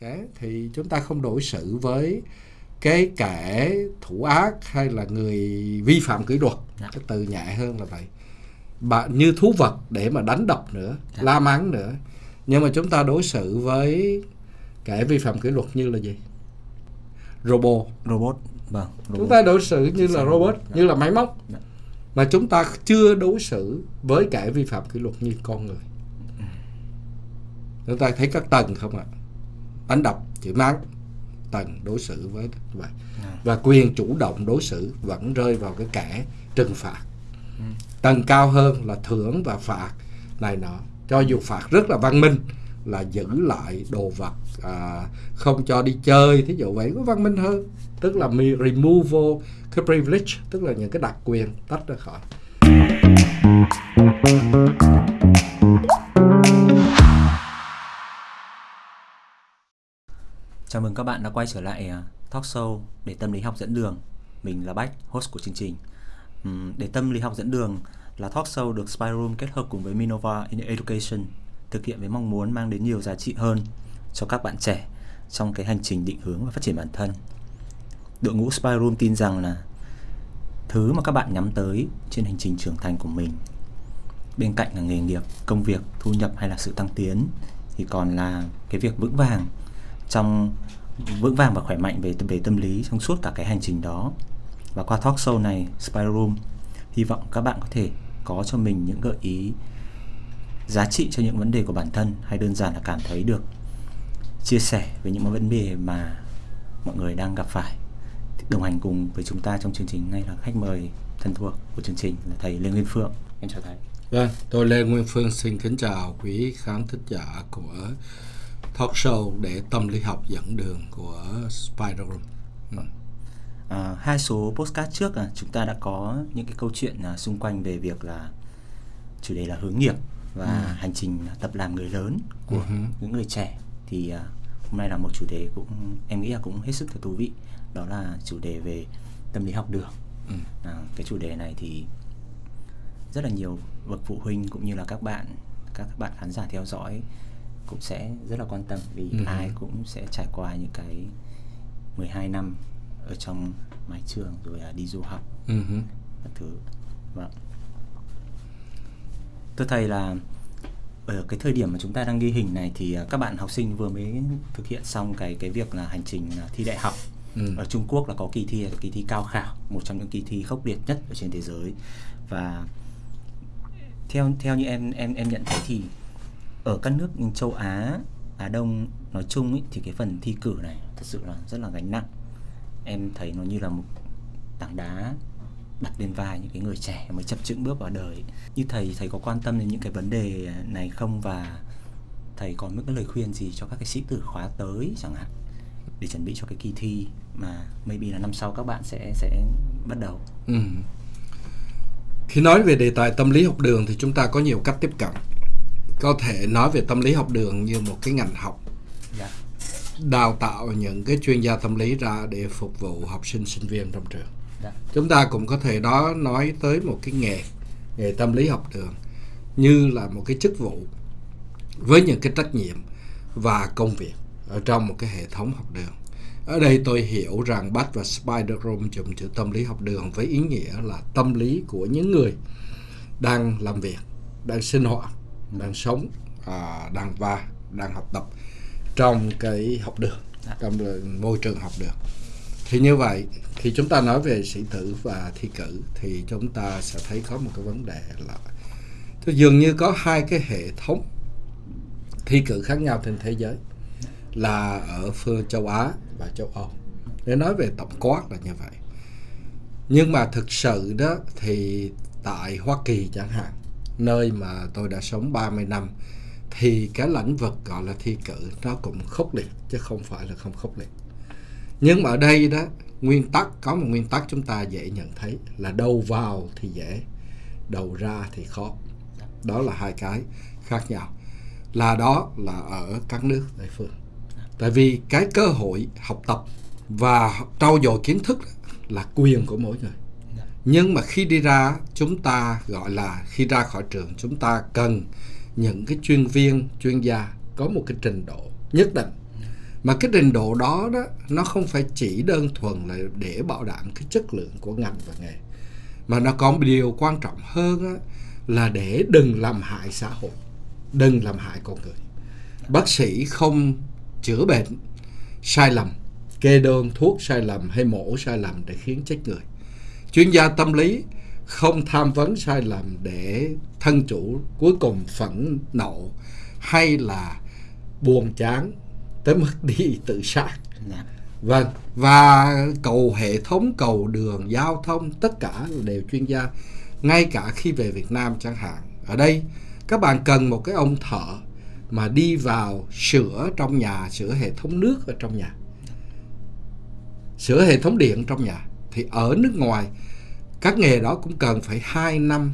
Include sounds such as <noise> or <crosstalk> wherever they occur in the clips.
cái thì chúng ta không đối xử với cái kẻ thủ ác hay là người vi phạm kỷ luật Dạ. cái từ nhẹ hơn là vậy bạn như thú vật để mà đánh đập nữa Dạ. la mắng nữa nhưng mà chúng ta đối xử với kẻ vi phạm kỷ luật như là gì robot robot vâng chúng robot. ta đối xử như là Dạ. robot Dạ. như là máy móc Dạ. mà chúng ta chưa đối xử với kẻ vi phạm kỷ luật như con người chúng ta thấy các tầng không ạ đánh đập chửi mắng tầng đối xử với vậy. Dạ. và quyền chủ động đối xử vẫn rơi vào cái kẻ trừng phạt. Ừ. tầng cao hơn là thưởng và phạt này nọ. Cho dù phạt rất là văn minh là giữ lại đồ vật à, không cho đi chơi thí dụ vậy có văn minh hơn. Tức là mi- removal cái privilege tức là những cái đặc quyền tách ra khỏi Chào mừng các bạn đã quay trở lại à, talk show để tâm lý học dẫn đường. Mình là Bách, host của chương trình. Để tâm lý học dẫn đường là talk show được Spyroom kết hợp cùng với Minova in Education thực hiện với mong muốn mang đến nhiều giá trị hơn cho các bạn trẻ trong cái hành trình định hướng và phát triển bản thân. Đội ngũ Spyroom tin rằng là thứ mà các bạn nhắm tới trên hành trình trưởng thành của mình bên cạnh là nghề nghiệp, công việc, thu nhập hay là sự tăng tiến thì còn là cái việc vững vàng trong vững vàng và khỏe mạnh về về tâm lý trong suốt cả cái hành trình đó. Và qua talk show này Spiral Room hy vọng các bạn có thể có cho mình những gợi ý giá trị cho những vấn đề của bản thân hay đơn giản là cảm thấy được chia sẻ về những vấn đề mà mọi người đang gặp phải. Đồng hành cùng với chúng ta trong chương trình ngay là khách mời thân thuộc của chương trình là thầy Lê Nguyên Phượng. Em chào thầy. Vâng, tôi Lê Nguyên Phương xin kính chào quý khán thính giả của talk show để tâm lý học dẫn đường của Spider Room. Ừ. À, hai số postcard trước à, chúng ta đã có những cái câu chuyện à, xung quanh về việc là chủ đề là hướng nghiệp và Ừ. hành trình tập làm người lớn của Ừ những người trẻ thì à, hôm nay là một chủ đề cũng em nghĩ là cũng hết sức là thú vị đó là chủ đề về tâm lý học đường Ừ. à, cái chủ đề này thì rất là nhiều bậc phụ huynh cũng như là các bạn các bạn khán giả theo dõi cũng sẽ rất là quan tâm vì Ừ. ai cũng sẽ trải qua những cái 12 năm ở trong mái trường rồi là đi du học. Ừ các thứ. Vâng. Thưa thầy là ở cái thời điểm mà chúng ta đang ghi hình này thì à, các bạn học sinh vừa mới thực hiện xong cái cái việc là hành trình à, thi đại học. Ừ. ở Trung Quốc là có kỳ thi là kỳ thi cao khảo một trong những kỳ thi khốc liệt nhất ở trên thế giới. Và theo theo như em em em nhận thấy thì ở các nước châu Á Á Đông nói chung ý, thì cái phần thi cử này thật sự là rất là gánh nặng em thấy nó như là một tảng đá đặt lên vai những cái người trẻ mới chập chững bước vào đời như thầy thầy có quan tâm đến những cái vấn đề này không và thầy có những cái lời khuyên gì cho các cái sĩ tử khóa tới chẳng hạn để chuẩn bị cho cái kỳ thi mà maybe là năm sau các bạn sẽ sẽ bắt đầu Ừ. Khi nói về đề tài tâm lý học đường thì chúng ta có nhiều cách tiếp cận. Có thể nói về tâm lý học đường như một cái ngành học dạ đào tạo những cái chuyên gia tâm lý ra để phục vụ học sinh sinh viên trong trường. dạ Chúng ta cũng có thể đó nói tới một cái nghề nghề tâm lý học đường như là một cái chức vụ với những cái trách nhiệm và công việc ở trong một cái hệ thống học đường. Ở đây tôi hiểu rằng Bach và Spider Room dùng chữ tâm lý học đường với ý nghĩa là tâm lý của những người đang làm việc, đang sinh hoạt, đang sống, à, đang va, đang học tập trong cái học đường, Dạ. trong môi trường học đường. Thì như vậy, khi chúng ta nói về sĩ tử và thi cử thì chúng ta sẽ thấy có một cái vấn đề là thì dường như có hai cái hệ thống thi cử khác nhau trên thế giới là ở phương châu Á và châu Âu. Để nói về tổng quát là như vậy. Nhưng mà thực sự đó thì tại Hoa Kỳ chẳng hạn, nơi mà tôi đã sống 30 năm thì cái lĩnh vực gọi là thi cử nó cũng khốc liệt chứ không phải là không khốc liệt. Nhưng mà ở đây đó nguyên tắc có một nguyên tắc chúng ta dễ nhận thấy là đầu vào thì dễ, đầu ra thì khó. Đó là hai cái khác nhau. Là đó là ở các nước đại phương. Tại vì cái cơ hội học tập và trau dồi kiến thức là quyền của mỗi người. Nhưng mà khi đi ra chúng ta gọi là khi ra khỏi trường chúng ta cần những cái chuyên viên, chuyên gia có một cái trình độ nhất định. Mà cái trình độ đó đó nó không phải chỉ đơn thuần là để bảo đảm cái chất lượng của ngành và nghề mà nó còn một điều quan trọng hơn á, là để đừng làm hại xã hội đừng làm hại con người. Bác sĩ không chữa bệnh sai lầm kê đơn thuốc sai lầm hay mổ sai lầm để khiến chết người chuyên gia tâm lý không tham vấn sai lầm để thân chủ cuối cùng phẫn nộ hay là buồn chán tới mức <laughs> đi tự sát. Dạ. vâng và cầu hệ thống cầu đường giao thông tất cả đều chuyên gia ngay cả khi về Việt Nam chẳng hạn. Ở đây các bạn cần một cái ông thợ mà đi vào sửa trong nhà sửa hệ thống nước ở trong nhà. Sửa hệ thống điện trong nhà thì ở nước ngoài các nghề đó cũng cần phải 2 năm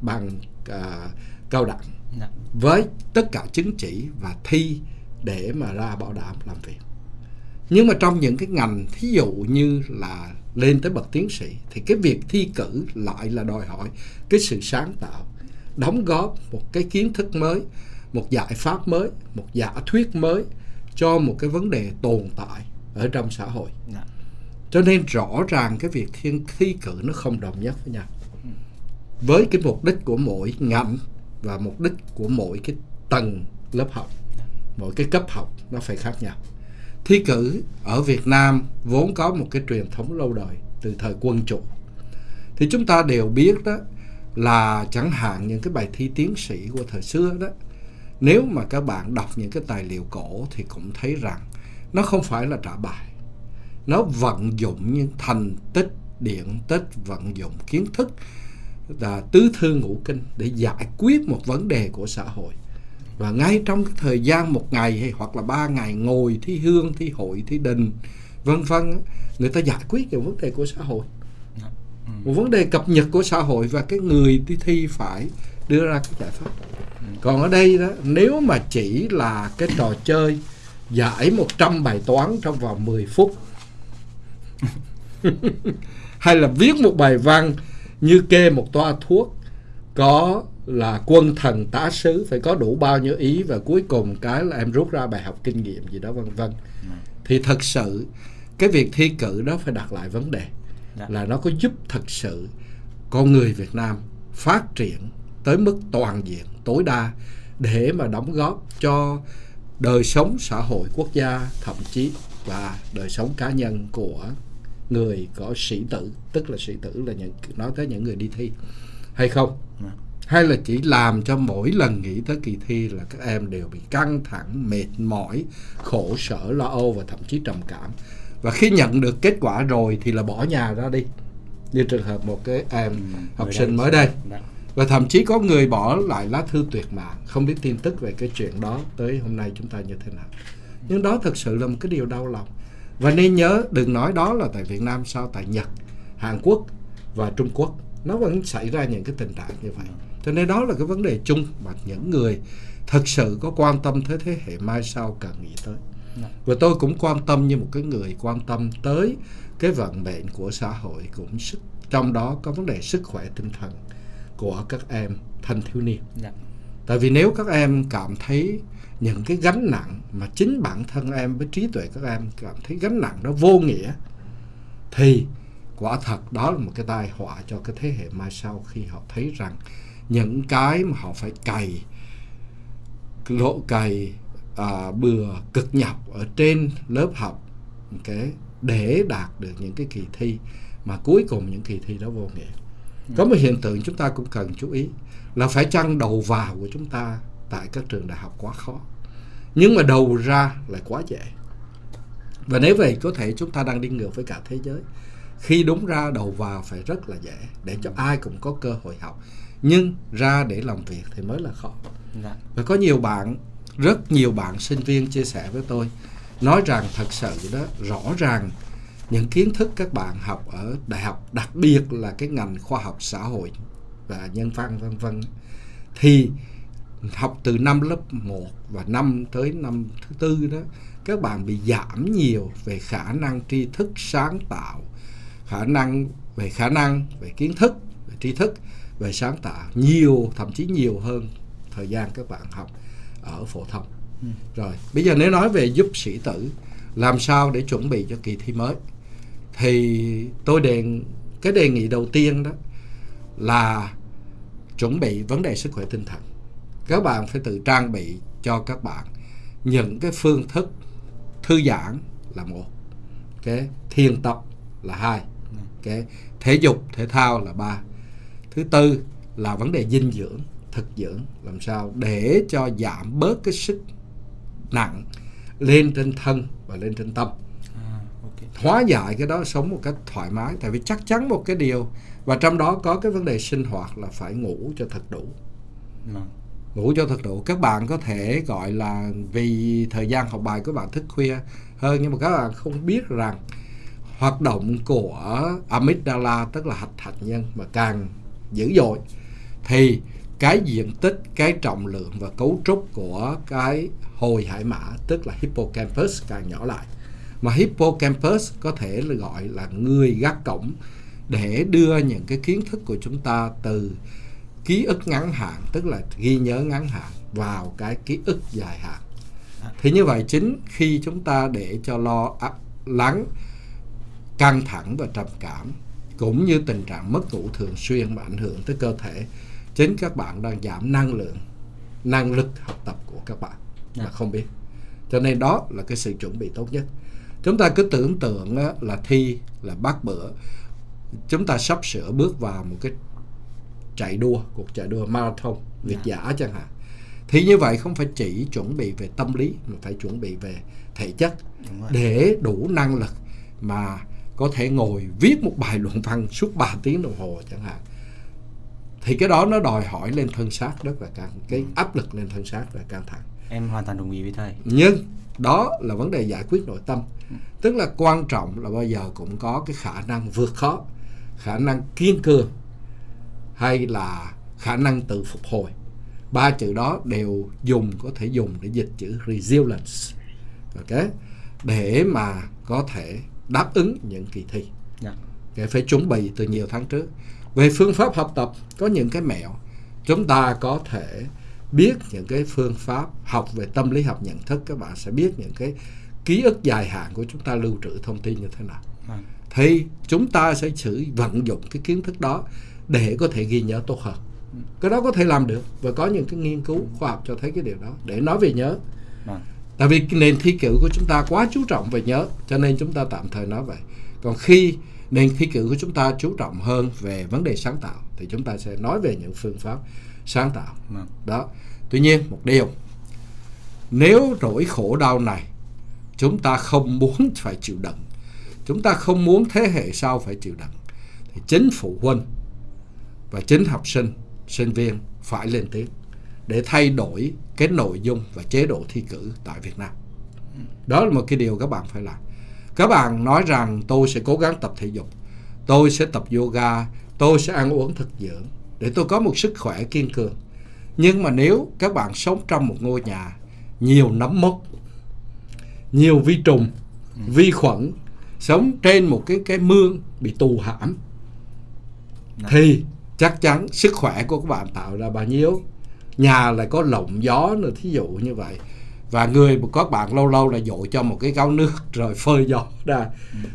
bằng à, cao đẳng Dạ. với tất cả chứng chỉ và thi để mà ra bảo đảm làm việc nhưng mà trong những cái ngành thí dụ như là lên tới bậc tiến sĩ thì cái việc thi cử lại là đòi hỏi cái sự sáng tạo đóng góp một cái kiến thức mới một giải pháp mới một giả thuyết mới cho một cái vấn đề tồn tại ở trong xã hội Dạ cho nên rõ ràng cái việc thiên, thi cử nó không đồng nhất với nhau. Với cái mục đích của mỗi ngành và mục đích của mỗi cái tầng lớp học, mỗi cái cấp học nó phải khác nhau. Thi cử ở Việt Nam vốn có một cái truyền thống lâu đời từ thời quân chủ. Thì chúng ta đều biết đó là chẳng hạn những cái bài thi tiến sĩ của thời xưa đó, nếu mà các bạn đọc những cái tài liệu cổ thì cũng thấy rằng nó không phải là trả bài nó vận dụng những thành tích điện tích vận dụng kiến thức là tứ thư ngũ kinh để giải quyết một vấn đề của xã hội. Và ngay trong cái thời gian một ngày hay hoặc là ba ngày ngồi thi hương thi hội thi đình vân vân người ta giải quyết những vấn đề của xã hội. Một vấn đề cập nhật của xã hội và cái người đi thi phải đưa ra cái giải pháp. Còn ở đây đó nếu mà chỉ là cái trò chơi giải 100 bài toán trong vòng 10 phút <laughs> hay là viết một bài văn như kê một toa thuốc có là quân thần tá sứ phải có đủ bao nhiêu ý và cuối cùng cái là em rút ra bài học kinh nghiệm gì đó vân vân thì thật sự cái việc thi cử đó phải đặt lại vấn đề Dạ. là nó có giúp thật sự con người Việt Nam phát triển tới mức toàn diện tối đa để mà đóng góp cho đời sống xã hội quốc gia thậm chí và đời sống cá nhân của người có sĩ tử tức là sĩ tử là những nói tới những người đi thi hay không? Dạ. hay là chỉ làm cho mỗi lần nghĩ tới kỳ thi là các em đều bị căng thẳng mệt mỏi khổ sở lo âu và thậm chí trầm cảm? Và khi nhận được kết quả rồi thì là bỏ nhà ra đi. Như trường hợp một cái em học sinh mới đây. Dạ. và thậm chí có người bỏ lại lá thư tuyệt mạng không biết tin tức về cái chuyện đó tới hôm nay chúng ta như thế nào. Nhưng đó thực sự là một cái điều đau lòng và nên nhớ đừng nói đó là tại Việt Nam sao tại Nhật Hàn Quốc và Trung Quốc nó vẫn xảy ra những cái tình trạng như vậy cho nên đó là cái vấn đề chung mà những người thật sự có quan tâm tới thế hệ mai sau cần nghĩ tới Dạ. và tôi cũng quan tâm như một cái người quan tâm tới cái vận mệnh của xã hội cũng sức trong đó có vấn đề sức khỏe tinh thần của các em thanh thiếu niên Dạ. tại vì nếu các em cảm thấy những cái gánh nặng mà chính bản thân em với trí tuệ các em cảm thấy gánh nặng đó vô nghĩa thì quả thật đó là một cái tai họa cho cái thế hệ mai sau khi họ thấy rằng những cái mà họ phải cày lộ cày à, bừa cực nhọc ở trên lớp học cái để đạt được những cái kỳ thi mà cuối cùng những kỳ thi đó vô nghĩa. Có một hiện tượng chúng ta cũng cần chú ý là phải chăng đầu vào của chúng ta tại các trường đại học quá khó. Nhưng mà đầu ra lại quá dễ và nếu vậy có thể chúng ta đang đi ngược với cả thế giới. Khi đúng ra đầu vào phải rất là dễ để cho ai cũng có cơ hội học. Nhưng ra để làm việc thì mới là khó. Dạ. và có nhiều bạn rất nhiều bạn sinh viên chia sẻ với tôi nói rằng thật sự đó rõ ràng những kiến thức các bạn học ở đại học đặc biệt là cái ngành khoa học xã hội và nhân văn vân vân thì học từ năm lớp 1 và năm tới năm thứ tư đó các bạn bị giảm nhiều về khả năng tri thức sáng tạo khả năng về khả năng về kiến thức về tri thức về sáng tạo nhiều thậm chí nhiều hơn thời gian các bạn học ở phổ thông. Ừ. rồi bây giờ nếu nói về giúp sĩ tử làm sao để chuẩn bị cho kỳ thi mới? Thì tôi đề cái đề nghị đầu tiên đó là chuẩn bị vấn đề sức khỏe tinh thần các bạn phải tự trang bị cho các bạn những cái phương thức thư giãn là một cái thiền tập là hai cái thể dục thể thao là ba. Thứ tư là vấn đề dinh dưỡng thực dưỡng làm sao để cho giảm bớt cái sức nặng lên trên thân và lên trên tâm. À, hóa giải cái đó sống một cách thoải mái tại vì chắc chắn một cái điều và trong đó có cái vấn đề sinh hoạt là phải ngủ cho thật đủ. Vâng ngủ cho thật đủ các bạn có thể gọi là vì thời gian học bài các bạn thức khuya hơn, nhưng mà các bạn không biết rằng hoạt động của amygdala, tức là hạch hạt nhân, mà càng dữ dội, thì cái diện tích, cái trọng lượng và cấu trúc của cái hồi hải mã, tức là hippocampus, càng nhỏ lại. Mà hippocampus có thể là gọi là người gác cổng để đưa những cái kiến thức của chúng ta từ ký ức ngắn hạn tức là ghi nhớ ngắn hạn vào cái ký ức dài hạn. Thì như vậy chính khi chúng ta để cho lo áp- lắng căng thẳng và trầm cảm cũng như tình trạng mất ngủ thường xuyên mà ảnh hưởng tới cơ thể chính các bạn đang giảm năng lượng năng lực học tập của các bạn. Mà Dạ. không biết. Cho nên đó là cái sự chuẩn bị tốt nhất. Chúng ta cứ tưởng tượng là thi là bắt bữa. Chúng ta sắp sửa bước vào một cái chạy đua cuộc chạy đua marathon việt giả chẳng hạn. Thì như vậy không phải chỉ chuẩn bị về tâm lý mà phải chuẩn bị về thể chất để đủ năng lực mà có thể ngồi viết một bài luận văn suốt 3 tiếng đồng hồ chẳng hạn. Thì cái đó nó đòi hỏi lên thân xác rất là căng cái áp lực lên thân xác là căng thẳng. Em hoàn toàn đồng ý với thầy. nhưng đó là vấn đề giải quyết nội tâm. Tức là quan trọng là bao giờ cũng có cái khả năng vượt khó khả năng kiên cường hay là khả năng tự phục hồi. Ba chữ đó đều dùng có thể dùng để dịch chữ resilience. Ok? Để mà có thể đáp ứng những kỳ thi. Dạ. để phải chuẩn bị từ nhiều tháng trước. Về phương pháp học tập có những cái mẹo. Chúng ta có thể biết những cái phương pháp học về tâm lý học nhận thức. Các bạn sẽ biết những cái ký ức dài hạn của chúng ta lưu trữ thông tin như thế nào. Vâng. thì chúng ta sẽ sử vận dụng cái kiến thức đó để có thể ghi nhớ tốt hơn. Cái đó có thể làm được và có những cái nghiên cứu khoa học cho thấy cái điều đó. Để nói về nhớ. Vâng. tại vì nền thi cử của chúng ta quá chú trọng về nhớ cho nên chúng ta tạm thời nói vậy. Còn khi nền thi cử của chúng ta chú trọng hơn về vấn đề sáng tạo thì chúng ta sẽ nói về những phương pháp sáng tạo. Vâng. đó. Tuy nhiên một điều. Nếu nỗi khổ đau này chúng ta không muốn phải chịu đựng chúng ta không muốn thế hệ sau phải chịu đựng thì chính phụ huynh và chính học sinh sinh viên phải lên tiếng để thay đổi cái nội dung và chế độ thi cử tại Việt Nam. Đó là một cái điều các bạn phải làm. Các bạn nói rằng tôi sẽ cố gắng tập thể dục tôi sẽ tập yoga tôi sẽ ăn uống thực dưỡng để tôi có một sức khỏe kiên cường. Nhưng mà nếu các bạn sống trong một ngôi nhà nhiều nấm mốc nhiều vi trùng vi khuẩn sống trên một cái cái mương bị tù hãm thì chắc chắn sức khỏe của các bạn tạo ra bao nhiêu. Nhà lại có lộng gió nữa thí dụ như vậy. Và người của các bạn lâu lâu là dội cho một cái gáo nước <laughs> rồi phơi gió ra.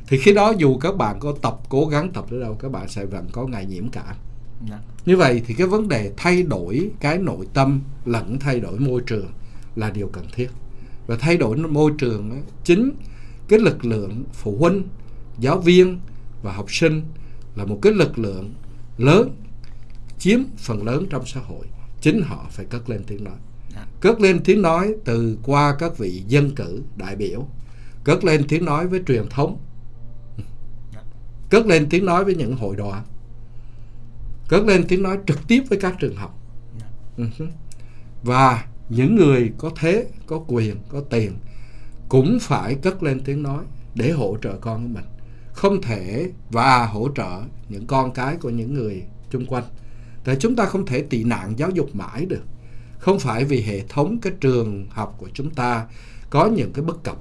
Thì khi đó dù các bạn có tập cố gắng tập tới đâu các bạn sẽ vẫn có ngày nhiễm cảm Dạ. như vậy thì cái vấn đề thay đổi cái nội tâm lẫn thay đổi môi trường là điều cần thiết. Và thay đổi môi trường chính cái lực lượng phụ huynh giáo viên và học sinh là một cái lực lượng lớn chiếm phần lớn trong xã hội. Chính họ phải cất lên tiếng nói. Dạ. cất lên tiếng nói từ qua các vị dân cử đại biểu. Cất lên tiếng nói với truyền thống. Dạ. cất lên tiếng nói với những hội đoàn cất lên tiếng nói trực tiếp với các trường học. Dạ. Ừ và những người có thế có quyền có tiền cũng phải cất lên tiếng nói để hỗ trợ con của mình. Không thể và hỗ trợ những con cái của những người chung quanh tại chúng ta không thể tị nạn giáo dục mãi được. Không phải vì hệ thống, cái trường học của chúng ta có những cái bất cập,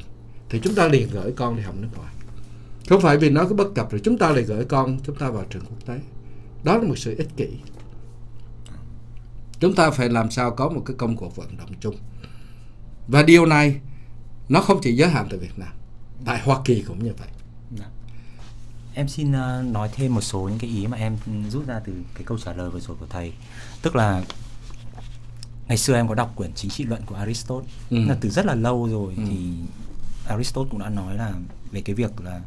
thì chúng ta liền gửi con đi học nước ngoài. Không phải vì nó có bất cập rồi chúng ta lại gửi con chúng ta vào trường quốc tế. Đó là một sự ích kỷ. Chúng ta phải làm sao có một cái công cuộc vận động chung. Và điều này, nó không chỉ giới hạn tại Việt Nam, tại Hoa Kỳ cũng như vậy. Em xin ờ, nói thêm một số những cái ý mà em rút ra từ cái câu trả lời vừa rồi của thầy. Tức là ngày xưa em có đọc quyển chính trị luận của Aristotle Ừ. là từ rất là lâu rồi Ừ. thì Aristotle cũng đã nói là về cái việc là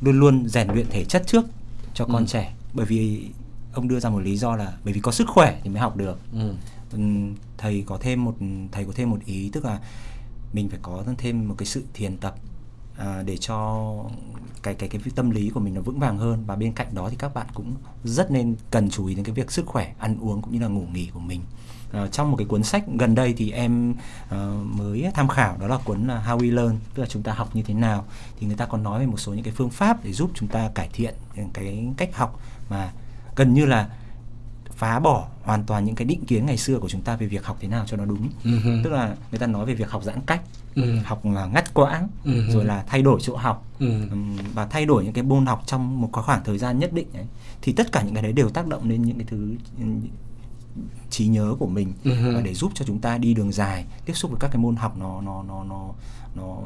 luôn luôn rèn luyện thể chất trước cho con Ừ. trẻ bởi vì ông đưa ra một lý do là bởi vì có sức khỏe thì mới học được ừ. Thầy có thêm một thầy có thêm một ý tức là mình phải có thêm một cái sự thiền tập à, để cho cái cái cái tâm lý của mình nó vững vàng hơn. Và bên cạnh đó thì các bạn cũng rất nên cần chú ý đến cái việc sức khỏe ăn uống cũng như là ngủ nghỉ của mình. À, trong một cái cuốn sách gần đây thì em ờ, mới tham khảo đó là cuốn là How We Learn tức là chúng ta học như thế nào. Thì người ta còn nói về một số những cái phương pháp để giúp chúng ta cải thiện cái cách học mà gần như là phá bỏ hoàn toàn những cái định kiến ngày xưa của chúng ta về việc học thế nào cho nó đúng. Hừ. tức là người ta nói về việc học giãn cách Ừ. học là ngắt quãng Ừ. rồi là thay đổi chỗ học Ừ. và thay đổi những cái môn học trong một khoảng thời gian nhất định ấy thì tất cả những cái đấy đều tác động lên những cái thứ trí nhớ của mình Ừ và để giúp cho chúng ta đi đường dài tiếp xúc với các cái môn học nó nó nó nó nó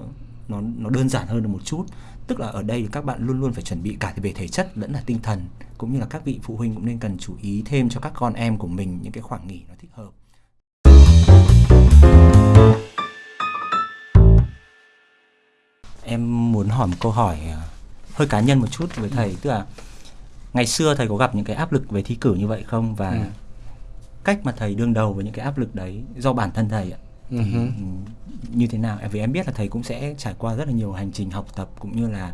nó nó đơn giản hơn được một chút tức là ở đây thì các bạn luôn luôn phải chuẩn bị cả về thể chất lẫn là tinh thần cũng như là các vị phụ huynh cũng nên cần chú ý thêm cho các con em của mình những cái khoảng nghỉ nó thích hợp em muốn hỏi một câu hỏi à, hơi cá nhân một chút với thầy tức là ngày xưa thầy có gặp những cái áp lực về thi cử như vậy không và Ừ. cách mà thầy đương đầu với những cái áp lực đấy do bản thân thầy ạ Ừ thì, hừ. ừ, như thế nào vì em biết là thầy cũng sẽ trải qua rất là nhiều hành trình học tập cũng như là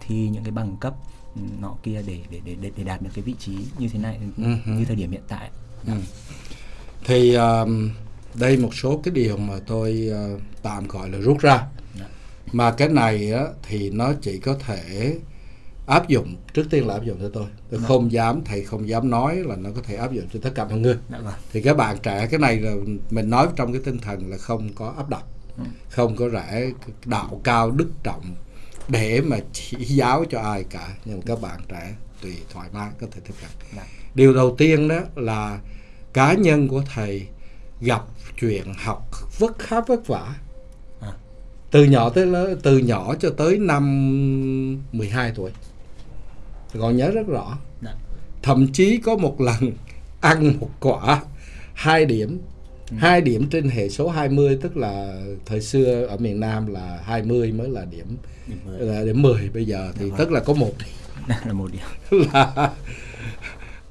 thi những cái bằng cấp ừ, nọ kia để để để để, đạt được cái vị trí như thế này Ừ hừ. như thời điểm hiện tại Ừ. thì um, đây một số cái điều mà tôi uh, tạm gọi là rút ra. Mà cái này á, thì nó chỉ có thể áp dụng trước tiên là áp dụng cho tôi tôi Dạ. không dám thầy không dám nói là nó có thể áp dụng cho tất cả mọi người dạ vâng thì các bạn trẻ cái này là mình nói trong cái tinh thần là không có áp đặt Ừ. không có rẽ đạo cao đức trọng để mà chỉ giáo cho ai cả nhưng các bạn trẻ tùy thoải mái có thể tiếp cận Dạ. điều đầu tiên đó là cá nhân của thầy gặp chuyện học vất khá vất vả. Từ nhỏ tới lớn từ nhỏ cho tới năm 12 tuổi còn nhớ rất rõ Dạ. thậm chí có một lần ăn một quả hai điểm Ừ. hai điểm trên hệ số 20 tức là thời xưa ở miền Nam là 20 mới là điểm là điểm 10 bây giờ thì Dạ vâng. tức là có một <laughs> là một điểm là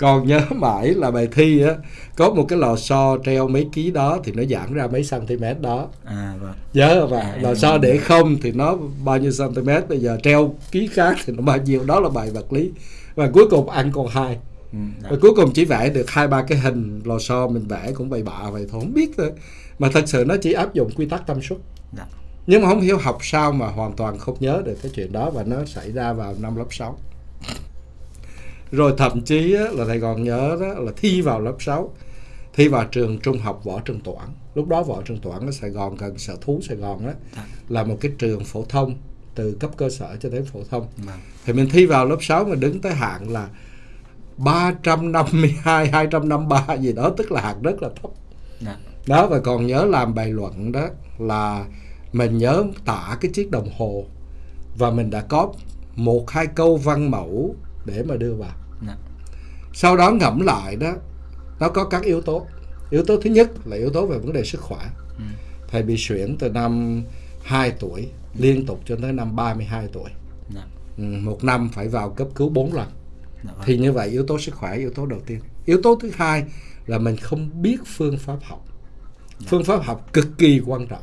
còn nhớ <laughs> mãi là bài thi á có một cái lò xo treo mấy ký đó thì nó giãn ra mấy cm đó. À vâng. Nhớ và À, lò xo để không thì nó bao nhiêu cm bây giờ treo ký khác thì nó bao nhiêu đó là bài vật lý. Và cuối cùng ăn còn hai. Ừ, dạ. và cuối cùng chỉ vẽ được hai ba cái hình lò xo mình vẽ cũng bậy bạ vậy thôi không biết thôi. Mà thật sự nó chỉ áp dụng quy tắc tâm suất. Dạ. nhưng mà không hiểu học sao mà hoàn toàn không nhớ được cái chuyện đó và nó xảy ra vào năm lớp 6 rồi thậm chí á, là thầy còn nhớ đó là thi vào lớp 6 thi vào trường trung học võ Trần Toản lúc đó võ Trần Toản ở Sài Gòn gần sở thú Sài Gòn đó Dạ. là một cái trường phổ thông từ cấp cơ sở cho đến phổ thông Vâng. thì mình thi vào lớp 6 mà đứng tới hạng là 352 253 gì đó tức là hạng rất là thấp Dạ. đó và còn nhớ làm bài luận đó là mình nhớ tả cái chiếc đồng hồ và mình đã có một hai câu văn mẫu để mà đưa vào Dạ. sau đó ngẫm lại đó nó có các yếu tố yếu tố thứ nhất là yếu tố về vấn đề sức khỏe Ừ. thầy bị suyễn từ năm 2 tuổi liên tục cho tới năm 32 tuổi Dạ. Ừ, một năm phải vào cấp cứu 4 lần Dạ vâng. thì như vậy yếu tố sức khỏe yếu tố đầu tiên yếu tố thứ hai là mình không biết phương pháp học phương pháp học cực kỳ quan trọng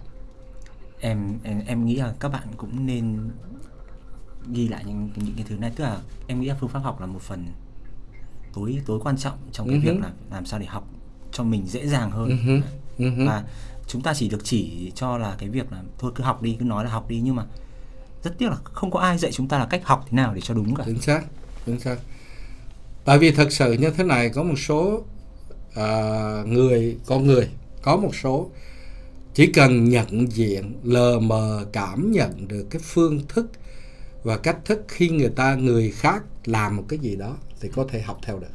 em em em nghĩ là các bạn cũng nên ghi lại những những cái thứ này. Tức là em nghĩ là phương pháp học là một phần tối tối quan trọng trong cái hứ. việc là làm sao để học cho mình dễ dàng hơn. Ừ hứ. và chúng ta chỉ được chỉ cho là cái việc là thôi cứ học đi cứ nói là học đi nhưng mà rất tiếc là không có ai dạy chúng ta là cách học thế nào để cho đúng cả. Chính xác chính xác. Tại vì thật sự như thế này có một số à, người con người có một số chỉ cần nhận diện lờ mờ cảm nhận được cái phương thức và cách thức khi người ta người khác làm một cái gì đó thì có thể học theo được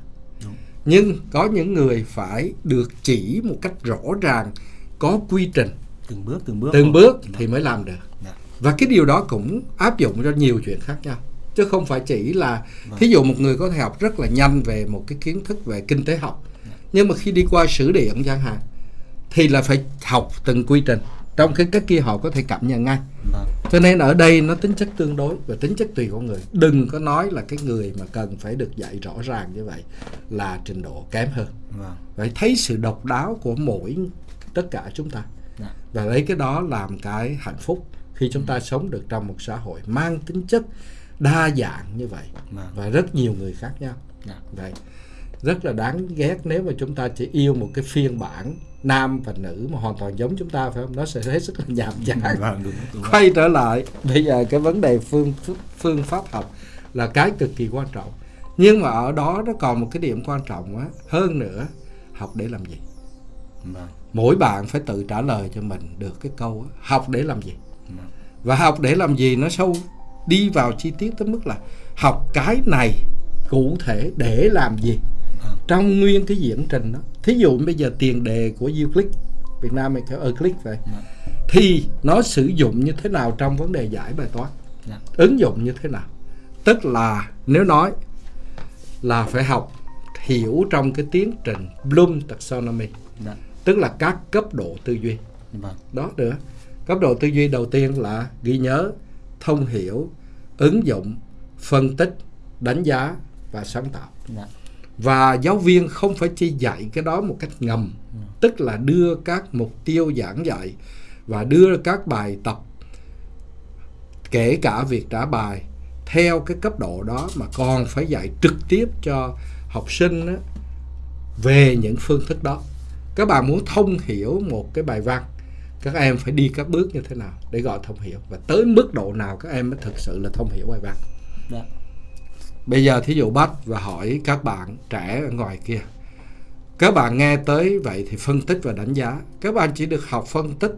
Đúng. nhưng có những người phải được chỉ một cách rõ ràng có quy trình từng bước từng bước từng bước Vâng. thì mới làm được Dạ. và cái điều đó cũng áp dụng cho nhiều chuyện khác nhau chứ không phải chỉ là Vâng. thí dụ một người có thể học rất là nhanh về một cái kiến thức về kinh tế học nhưng mà khi đi qua sử điện chẳng hạn thì là phải học từng quy trình trong cái cái kia họ có thể cảm nhận ngay. Vâng. Cho nên ở đây nó tính chất tương đối và tính chất tùy con người. Đừng có nói là cái người mà cần phải được dạy rõ ràng như vậy là trình độ kém hơn. Vâng. Phải thấy sự độc đáo của mỗi tất cả chúng ta. Dạ. Và lấy cái đó làm cái hạnh phúc khi chúng ta sống được trong một xã hội mang tính chất đa dạng như vậy. Vâng. Và rất nhiều người khác nhau. Dạ. Vậy rất là đáng ghét nếu mà chúng ta chỉ yêu một cái phiên bản nam và nữ mà hoàn toàn giống chúng ta phải không? Nó sẽ hết sức là nhàm chán. vâng đúng đúng. Quay trở lại bây giờ cái vấn đề phương phương pháp học là cái cực kỳ quan trọng. Nhưng mà ở đó nó còn một cái điểm quan trọng á hơn nữa học để làm gì? Vâng. Mỗi bạn phải tự trả lời cho mình được cái câu á, học để làm gì? Vâng. Và học để làm gì nó sâu đi vào chi tiết tới mức là học cái này cụ thể để làm gì trong nguyên cái diễn trình đó thí dụ bây giờ tiền đề của Euclid Việt Nam mình kêu Euclid vậy Vâng. thì nó sử dụng như thế nào trong vấn đề giải bài toán? Dạ. Ứng dụng như thế nào? Tức là nếu nói là phải học hiểu trong cái tiến trình Bloom taxonomy dạ. tức là các cấp độ tư duy. Vâng. Đó nữa cấp độ tư duy đầu tiên là ghi nhớ thông hiểu ứng dụng phân tích đánh giá và sáng tạo. Dạ và giáo viên không phải chỉ dạy cái đó một cách ngầm tức là đưa các mục tiêu giảng dạy và đưa các bài tập kể cả việc trả bài theo cái cấp độ đó mà còn phải dạy trực tiếp cho học sinh đó, về những phương thức đó. Các bạn muốn thông hiểu một cái bài văn các em phải đi các bước như thế nào để gọi thông hiểu? Và tới mức độ nào các em mới thực sự là thông hiểu bài văn? Yeah. Bây giờ thí dụ bắt và hỏi các bạn trẻ ở ngoài kia Các bạn nghe tới vậy thì phân tích và đánh giá Các bạn chỉ được học phân tích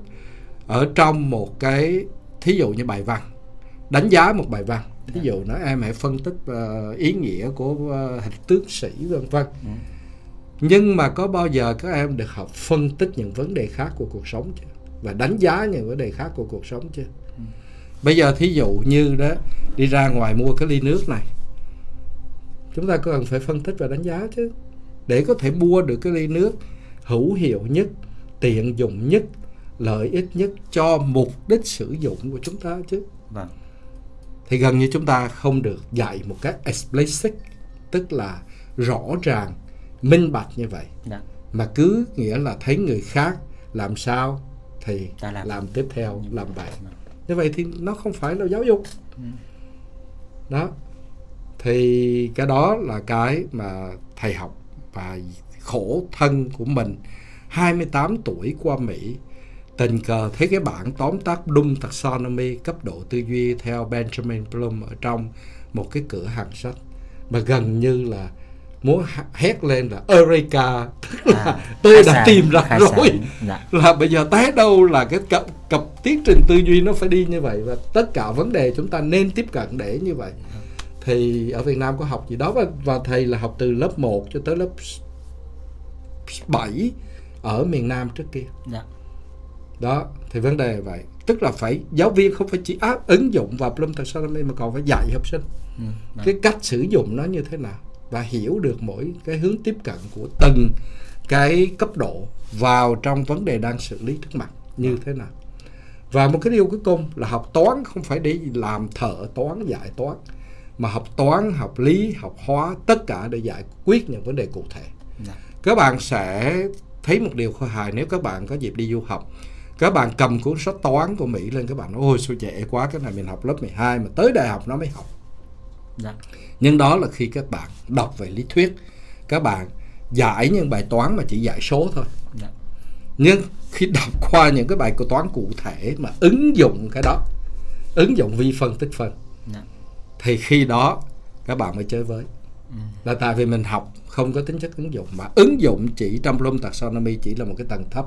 ở trong một cái thí dụ như bài văn Đánh giá một bài văn Thí dụ nói em hãy phân tích ờ, ý nghĩa của uh, hình tướng sĩ vân vân Ừ. Nhưng mà có bao giờ các em được học phân tích những vấn đề khác của cuộc sống chưa? Và đánh giá những vấn đề khác của cuộc sống chưa? Bây giờ thí dụ như đó đi ra ngoài mua cái ly nước này chúng ta cần phải phân tích và đánh giá chứ. Để có thể mua được cái ly nước hữu hiệu nhất tiện dụng nhất lợi ích nhất cho mục đích sử dụng của chúng ta chứ. Vâng. Thì gần như chúng ta không được dạy một cách explicit tức là rõ ràng minh bạch như vậy. Dạ. Mà cứ nghĩa là thấy người khác làm sao thì Ta làm. làm tiếp theo làm vậy. Vâng. như vậy thì nó không phải là giáo dục. Ừ. đó thì cái đó là cái mà thầy học và khổ thân của mình 28 tuổi qua Mỹ tình cờ thấy cái bản tóm tắt Bloom Taxonomy cấp độ tư duy theo Benjamin Bloom ở trong một cái cửa hàng sách mà gần như là muốn hét lên là Eureka. Tức là À, tôi đã sáng, tìm ra rồi. dạ. Là bây giờ tới đâu là cái cặp, cặp tiến trình tư duy nó phải đi như vậy và tất cả vấn đề chúng ta nên tiếp cận để như vậy thì ở Việt Nam có học gì đó và, và thầy là học từ lớp 1 cho tới lớp 7 ở miền Nam trước kia. Dạ. Đó thì vấn đề vậy. Tức là phải giáo viên không phải chỉ áp ứng dụng vào Bloom Taxonomy mà còn phải dạy học sinh. Ừ. vâng. cái cách sử dụng nó như thế nào và hiểu được mỗi cái hướng tiếp cận của từng cái cấp độ vào trong vấn đề đang xử lý trước mặt như thế nào. Và một cái điều cuối cùng là học toán không phải để làm thợ toán giải toán mà học toán học lý học hóa tất cả để giải quyết những vấn đề cụ thể. Dạ. Các bạn sẽ thấy một điều khôi hài nếu các bạn có dịp đi du học. Các bạn cầm cuốn sách toán của Mỹ lên các bạn nói ôi sao dễ quá cái này mình học lớp 12 mà tới đại học nó mới học. Dạ. Nhưng đó là khi các bạn đọc về lý thuyết. Các bạn giải những bài toán mà chỉ giải số thôi. Dạ. Nhưng khi đọc qua những cái bài của toán cụ thể mà ứng dụng cái đó ứng dụng vi phân tích phân thì khi đó các bạn mới chơi với. Ừ. là tại vì mình học không có tính chất ứng dụng. Mà ứng dụng chỉ trong Bloom Taxonomy chỉ là một cái tầng thấp.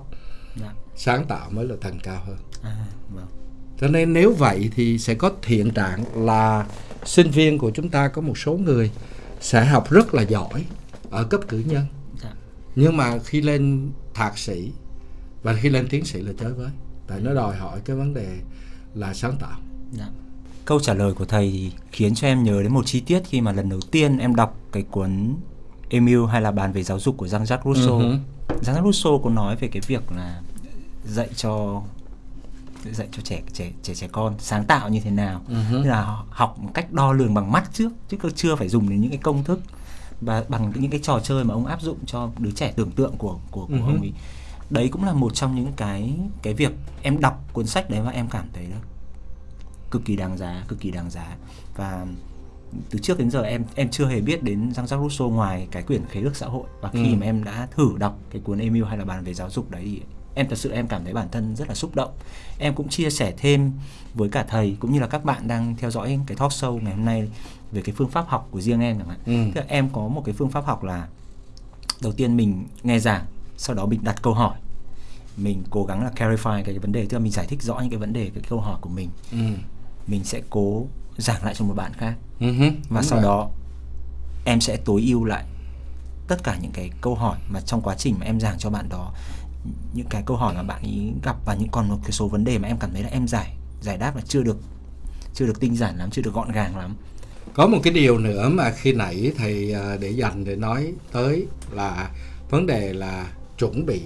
Dạ. Sáng tạo mới là tầng cao hơn. À vâng. Cho nên nếu vậy thì sẽ có hiện trạng là sinh viên của chúng ta có một số người sẽ học rất là giỏi ở cấp cử nhân. Dạ. Nhưng mà khi lên thạc sĩ và khi lên tiến sĩ là chơi với. Tại nó đòi hỏi cái vấn đề là sáng tạo. Dạ. Câu trả lời của thầy thì khiến cho em nhớ đến một chi tiết khi mà lần đầu tiên em đọc cái cuốn Emile hay là bàn về giáo dục của Jean-Jacques Rousseau uh-huh. Jean-Jacques Rousseau có nói về cái việc là dạy cho dạy cho trẻ trẻ trẻ trẻ con sáng tạo như thế nào uh-huh. là học một cách đo lường bằng mắt trước chứ chưa phải dùng đến những cái công thức và bằng những cái trò chơi mà ông áp dụng cho đứa trẻ tưởng tượng của của, của uh-huh. ông ấy đấy cũng là một trong những cái cái việc em đọc cuốn sách đấy và em cảm thấy đó cực kỳ đáng giá cực kỳ đáng giá và từ trước đến giờ em em chưa hề biết đến Jean-Jacques Rousseau ngoài cái quyển khế ước xã hội và khi ừ. mà em đã thử đọc cái cuốn Emile hay là bàn về giáo dục đấy thì em thật sự em cảm thấy bản thân rất là xúc động em cũng chia sẻ thêm với cả thầy cũng như là các bạn đang theo dõi cái talk show ngày hôm nay về cái phương pháp học của riêng em chẳng hạn ừ. Tức là em có một cái phương pháp học là đầu tiên mình nghe giảng sau đó mình đặt câu hỏi mình cố gắng là clarify cái vấn đề tức là mình giải thích rõ những cái vấn đề cái câu hỏi của mình ừ. Mình sẽ cố giảng lại cho một bạn khác uh-huh, và sau rồi. đó em sẽ tối ưu lại tất cả những cái câu hỏi mà trong quá trình mà em giảng cho bạn đó những cái câu hỏi mà bạn ấy gặp và những còn một cái số vấn đề mà em cảm thấy là em giải giải đáp là chưa được chưa được tinh giản lắm chưa được gọn gàng lắm có một cái điều nữa mà khi nãy thầy à, để dành để nói tới là vấn đề là chuẩn bị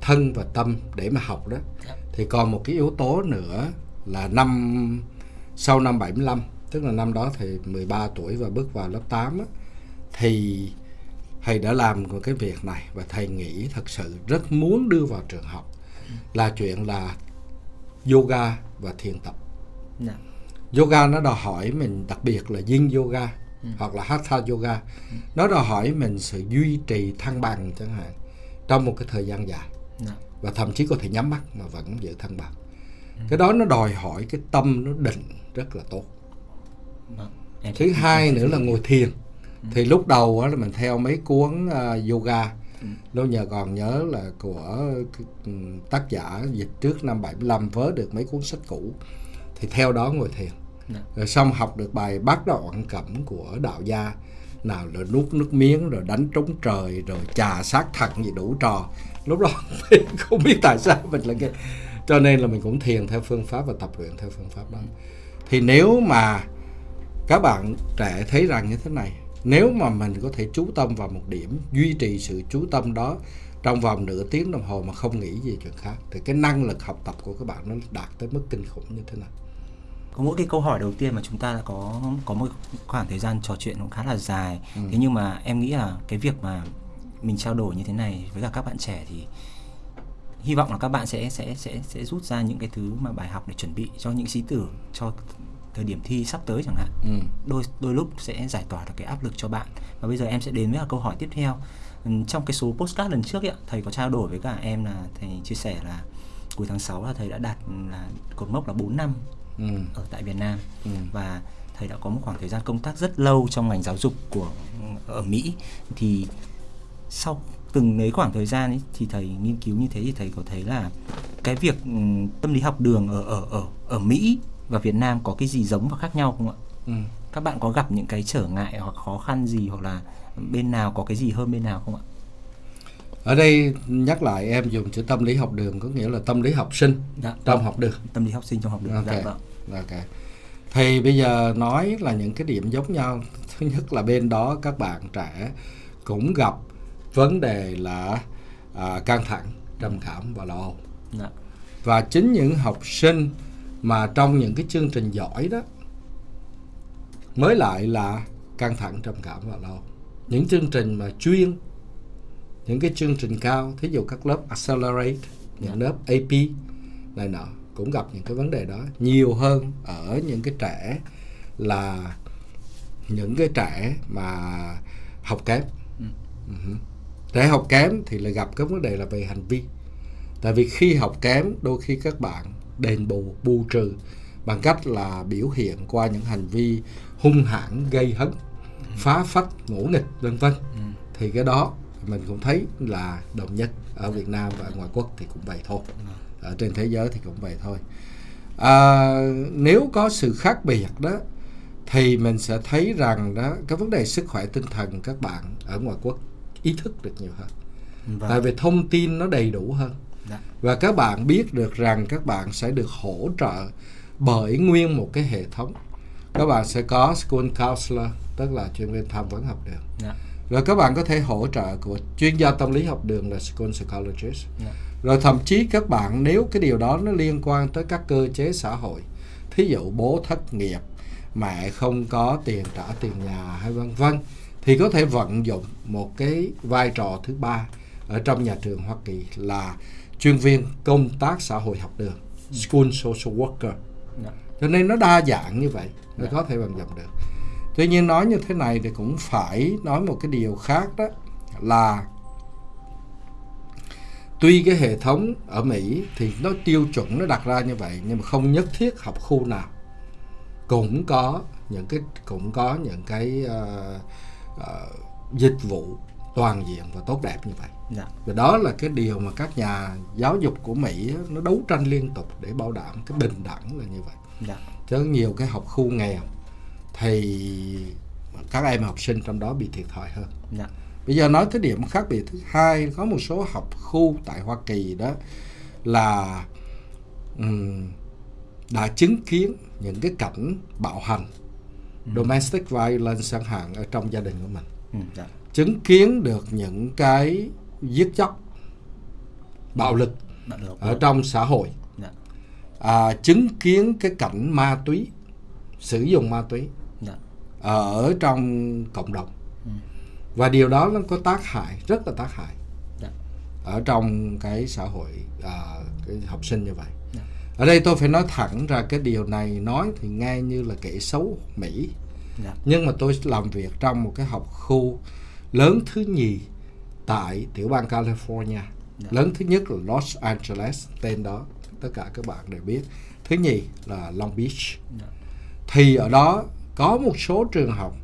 thân và tâm để mà học đó dạ. thì còn một cái yếu tố nữa là năm sau năm 75 tức là năm đó thì 13 tuổi và bước vào lớp 8 á, thì thầy đã làm một cái việc này và thầy nghĩ thật sự rất muốn đưa vào trường học là chuyện là yoga và thiền tập. Dạ. Yoga nó đòi hỏi mình đặc biệt là yin yoga ừ. hoặc là hatha yoga. Ừ. Nó đòi hỏi mình sự duy trì thăng bằng chẳng hạn trong một cái thời gian dài. Dạ. Và thậm chí có thể nhắm mắt mà vẫn giữ thăng bằng. Ừ. Cái đó nó đòi hỏi cái tâm nó định rất là tốt. Vâng. Thứ hai nữa là ngồi thiền thì lúc đầu á là mình theo mấy cuốn uh, yoga ừ. lúc nhờ còn nhớ là của ừ, tác giả dịch trước năm 75 vớ được mấy cuốn sách cũ thì theo đó ngồi thiền. Dạ. rồi xong học được bài bát đoạn cẩm của đạo gia nào là nuốt nước miếng rồi đánh trống trời rồi trà sát thận gì đủ trò lúc đó <laughs> không biết tại sao mình là cái cho nên là mình cũng thiền theo phương pháp và tập luyện theo phương pháp đó thì nếu mà các bạn trẻ thấy rằng như thế này nếu mà mình có thể chú tâm vào một điểm duy trì sự chú tâm đó trong vòng nửa tiếng đồng hồ mà không nghĩ gì chuyện khác thì cái năng lực học tập của các bạn nó đạt tới mức kinh khủng như thế nào có mỗi cái câu hỏi đầu tiên mà chúng ta đã có có một khoảng thời gian trò chuyện cũng khá là dài ừ. thế nhưng mà em nghĩ là cái việc mà mình trao đổi như thế này với cả các bạn trẻ thì hy vọng là các bạn sẽ sẽ sẽ sẽ rút ra những cái thứ mà bài học để chuẩn bị cho những sĩ tử cho thời điểm thi sắp tới chẳng hạn ừ. đôi đôi lúc sẽ giải tỏa được cái áp lực cho bạn và bây giờ em sẽ đến với câu hỏi tiếp theo ừ, trong cái số postcard lần trước ấy, thầy có trao đổi với cả em là thầy chia sẻ là cuối tháng 6 là thầy đã đạt là cột mốc là 4 năm ừ. ở tại Việt Nam ừ. và thầy đã có một khoảng thời gian công tác rất lâu trong ngành giáo dục của ở Mỹ thì sau từng lấy khoảng thời gian ấy thì thầy nghiên cứu như thế thì thầy có thấy là cái việc ừ, tâm lý học đường ở ở ở ở Mỹ và Việt Nam có cái gì giống và khác nhau không ạ? Ừ. Các bạn có gặp những cái trở ngại hoặc khó khăn gì hoặc là bên nào có cái gì hơn bên nào không ạ? Ở đây nhắc lại em dùng chữ tâm lý học đường có nghĩa là tâm lý học sinh dạ, trong vâng. học đường. Tâm lý học sinh trong học đường. Ok. Dạ, vâng. Ok. Thì bây giờ nói là những cái điểm giống nhau. Thứ nhất là bên đó các bạn trẻ cũng gặp vấn đề là à, căng thẳng, trầm cảm và lo âu. Dạ. Và chính những học sinh mà trong những cái chương trình giỏi đó mới lại là căng thẳng trầm cảm và lâu những chương trình mà chuyên những cái chương trình cao thí dụ các lớp accelerate những lớp AP này nọ cũng gặp những cái vấn đề đó nhiều hơn ở những cái trẻ là những cái trẻ mà học kém ừ. uh trẻ học kém thì lại gặp cái vấn đề là về hành vi. Tại vì khi học kém đôi khi các bạn đền bù bù trừ bằng cách là biểu hiện qua những hành vi hung hãn gây hấn phá phách ngỗ nghịch vân vân. Ừ. thì cái đó mình cũng thấy là đồng nhất ở Việt Nam và ngoài quốc thì cũng vậy thôi. Ừ. ở trên thế giới thì cũng vậy thôi. À, nếu có sự khác biệt đó thì mình sẽ thấy rằng đó cái vấn đề sức khỏe tinh thần các bạn ở ngoài quốc ý thức được nhiều hơn vâng. tại vì thông tin nó đầy đủ hơn Dạ. và các bạn biết được rằng các bạn sẽ được hỗ trợ bởi nguyên một cái hệ thống các bạn sẽ có school counselor tức là chuyên viên tham vấn học đường Dạ. rồi các bạn có thể hỗ trợ của chuyên gia tâm lý học đường là school psychologist Dạ. rồi thậm chí các bạn nếu cái điều đó nó liên quan tới các cơ chế xã hội thí dụ bố thất nghiệp mẹ không có tiền trả tiền nhà hay vân vân thì có thể vận dụng một cái vai trò thứ ba ở trong nhà trường Hoa Kỳ là chuyên viên công tác xã hội học đường school social worker Dạ. cho nên nó đa dạng như vậy nó Dạ. có thể vận dụng được tuy nhiên nói như thế này thì cũng phải nói một cái điều khác đó là tuy cái hệ thống ở Mỹ thì nó tiêu chuẩn nó đặt ra như vậy nhưng mà không nhất thiết học khu nào cũng có những cái cũng có những cái ờ, ờ, dịch vụ toàn diện và tốt đẹp như vậy Dạ. và đó là cái điều mà các nhà giáo dục của Mỹ nó đấu tranh liên tục để bảo đảm cái bình đẳng là như vậy Dạ. chứ nhiều cái học khu nghèo thì các em học sinh trong đó bị thiệt thòi hơn Dạ. bây giờ nói tới điểm khác biệt thứ hai có một số học khu tại Hoa Kỳ đó là ừm, đã chứng kiến những cái cảnh bạo hành domestic violence chẳng hạn ở trong gia đình của mình Ừ, dạ. chứng kiến được những cái giết chóc bạo lực ở trong xã hội Dạ. à, chứng kiến cái cảnh ma túy sử dụng ma túy Dạ. ở trong cộng đồng Ừ. và điều đó nó có tác hại rất là tác hại Dạ. ở trong cái xã hội à, cái học sinh như vậy. Ở đây tôi phải nói thẳng ra cái điều này nói thì nghe như là kẻ xấu Mỹ Dạ. nhưng mà tôi làm việc trong một cái học khu lớn thứ nhì tại tiểu bang California Dạ. lớn thứ nhất là Los Angeles tên đó tất cả các bạn đều biết thứ nhì là Long Beach Dạ. thì ở đó có một số trường học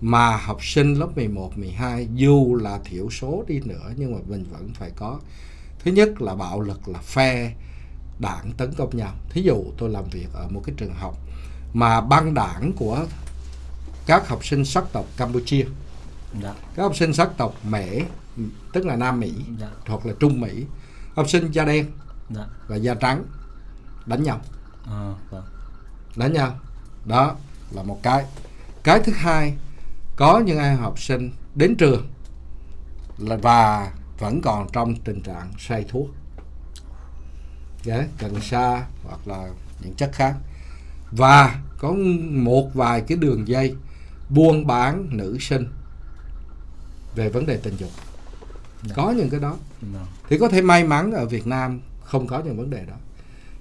mà học sinh lớp 11, 12 dù là thiểu số đi nữa nhưng mà mình vẫn phải có thứ nhất là bạo lực là phe đảng tấn công nhau thí dụ tôi làm việc ở một cái trường học mà băng đảng của các học sinh sắc tộc Campuchia Dạ. các học sinh sắc tộc Mễ tức là Nam Mỹ Dạ. hoặc là Trung Mỹ học sinh da đen Dạ. và da trắng đánh nhau Ờ, vâng. đánh nhau đó là một cái cái thứ hai có những em học sinh đến trường là và vẫn còn trong tình trạng say thuốc cần sa hoặc là những chất khác và có một vài cái đường dây buôn bán nữ sinh về vấn đề tình dục Dạ. có những cái đó Vâng. thì có thể may mắn ở Việt Nam không có những vấn đề đó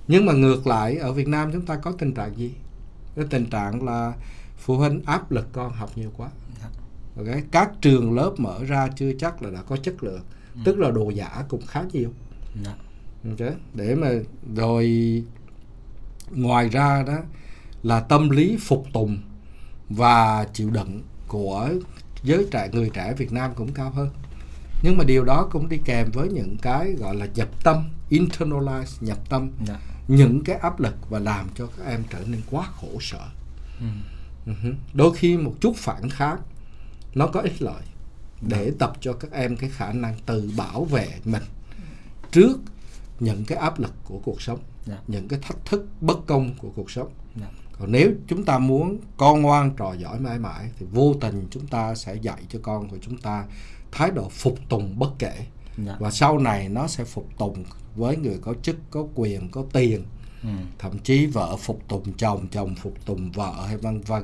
nhưng mà ngược lại ở Việt Nam chúng ta có tình trạng gì cái tình trạng là phụ huynh áp lực con học nhiều quá Dạ. ok các trường lớp mở ra chưa chắc là đã có chất lượng Ừ. tức là đồ giả cũng khá nhiều Dạ. Ok để mà rồi ngoài ra đó là tâm lý phục tùng và chịu đựng của giới trẻ người trẻ Việt Nam cũng cao hơn nhưng mà điều đó cũng đi kèm với những cái gọi là nhập tâm internalize nhập tâm Dạ. những cái áp lực và làm cho các em trở nên quá khổ sở Ừ. Ừ hứ. đôi khi một chút phản kháng nó có ích lợi để tập cho các em cái khả năng tự bảo vệ mình trước những cái áp lực của cuộc sống Dạ. những cái thách thức bất công của cuộc sống Dạ. còn nếu chúng ta muốn con ngoan trò giỏi mãi mãi thì vô tình chúng ta sẽ dạy cho con của chúng ta thái độ phục tùng bất kể Dạ. và sau này nó sẽ phục tùng với người có chức có quyền có tiền Ừ. thậm chí vợ phục tùng chồng chồng phục tùng vợ hay vân vân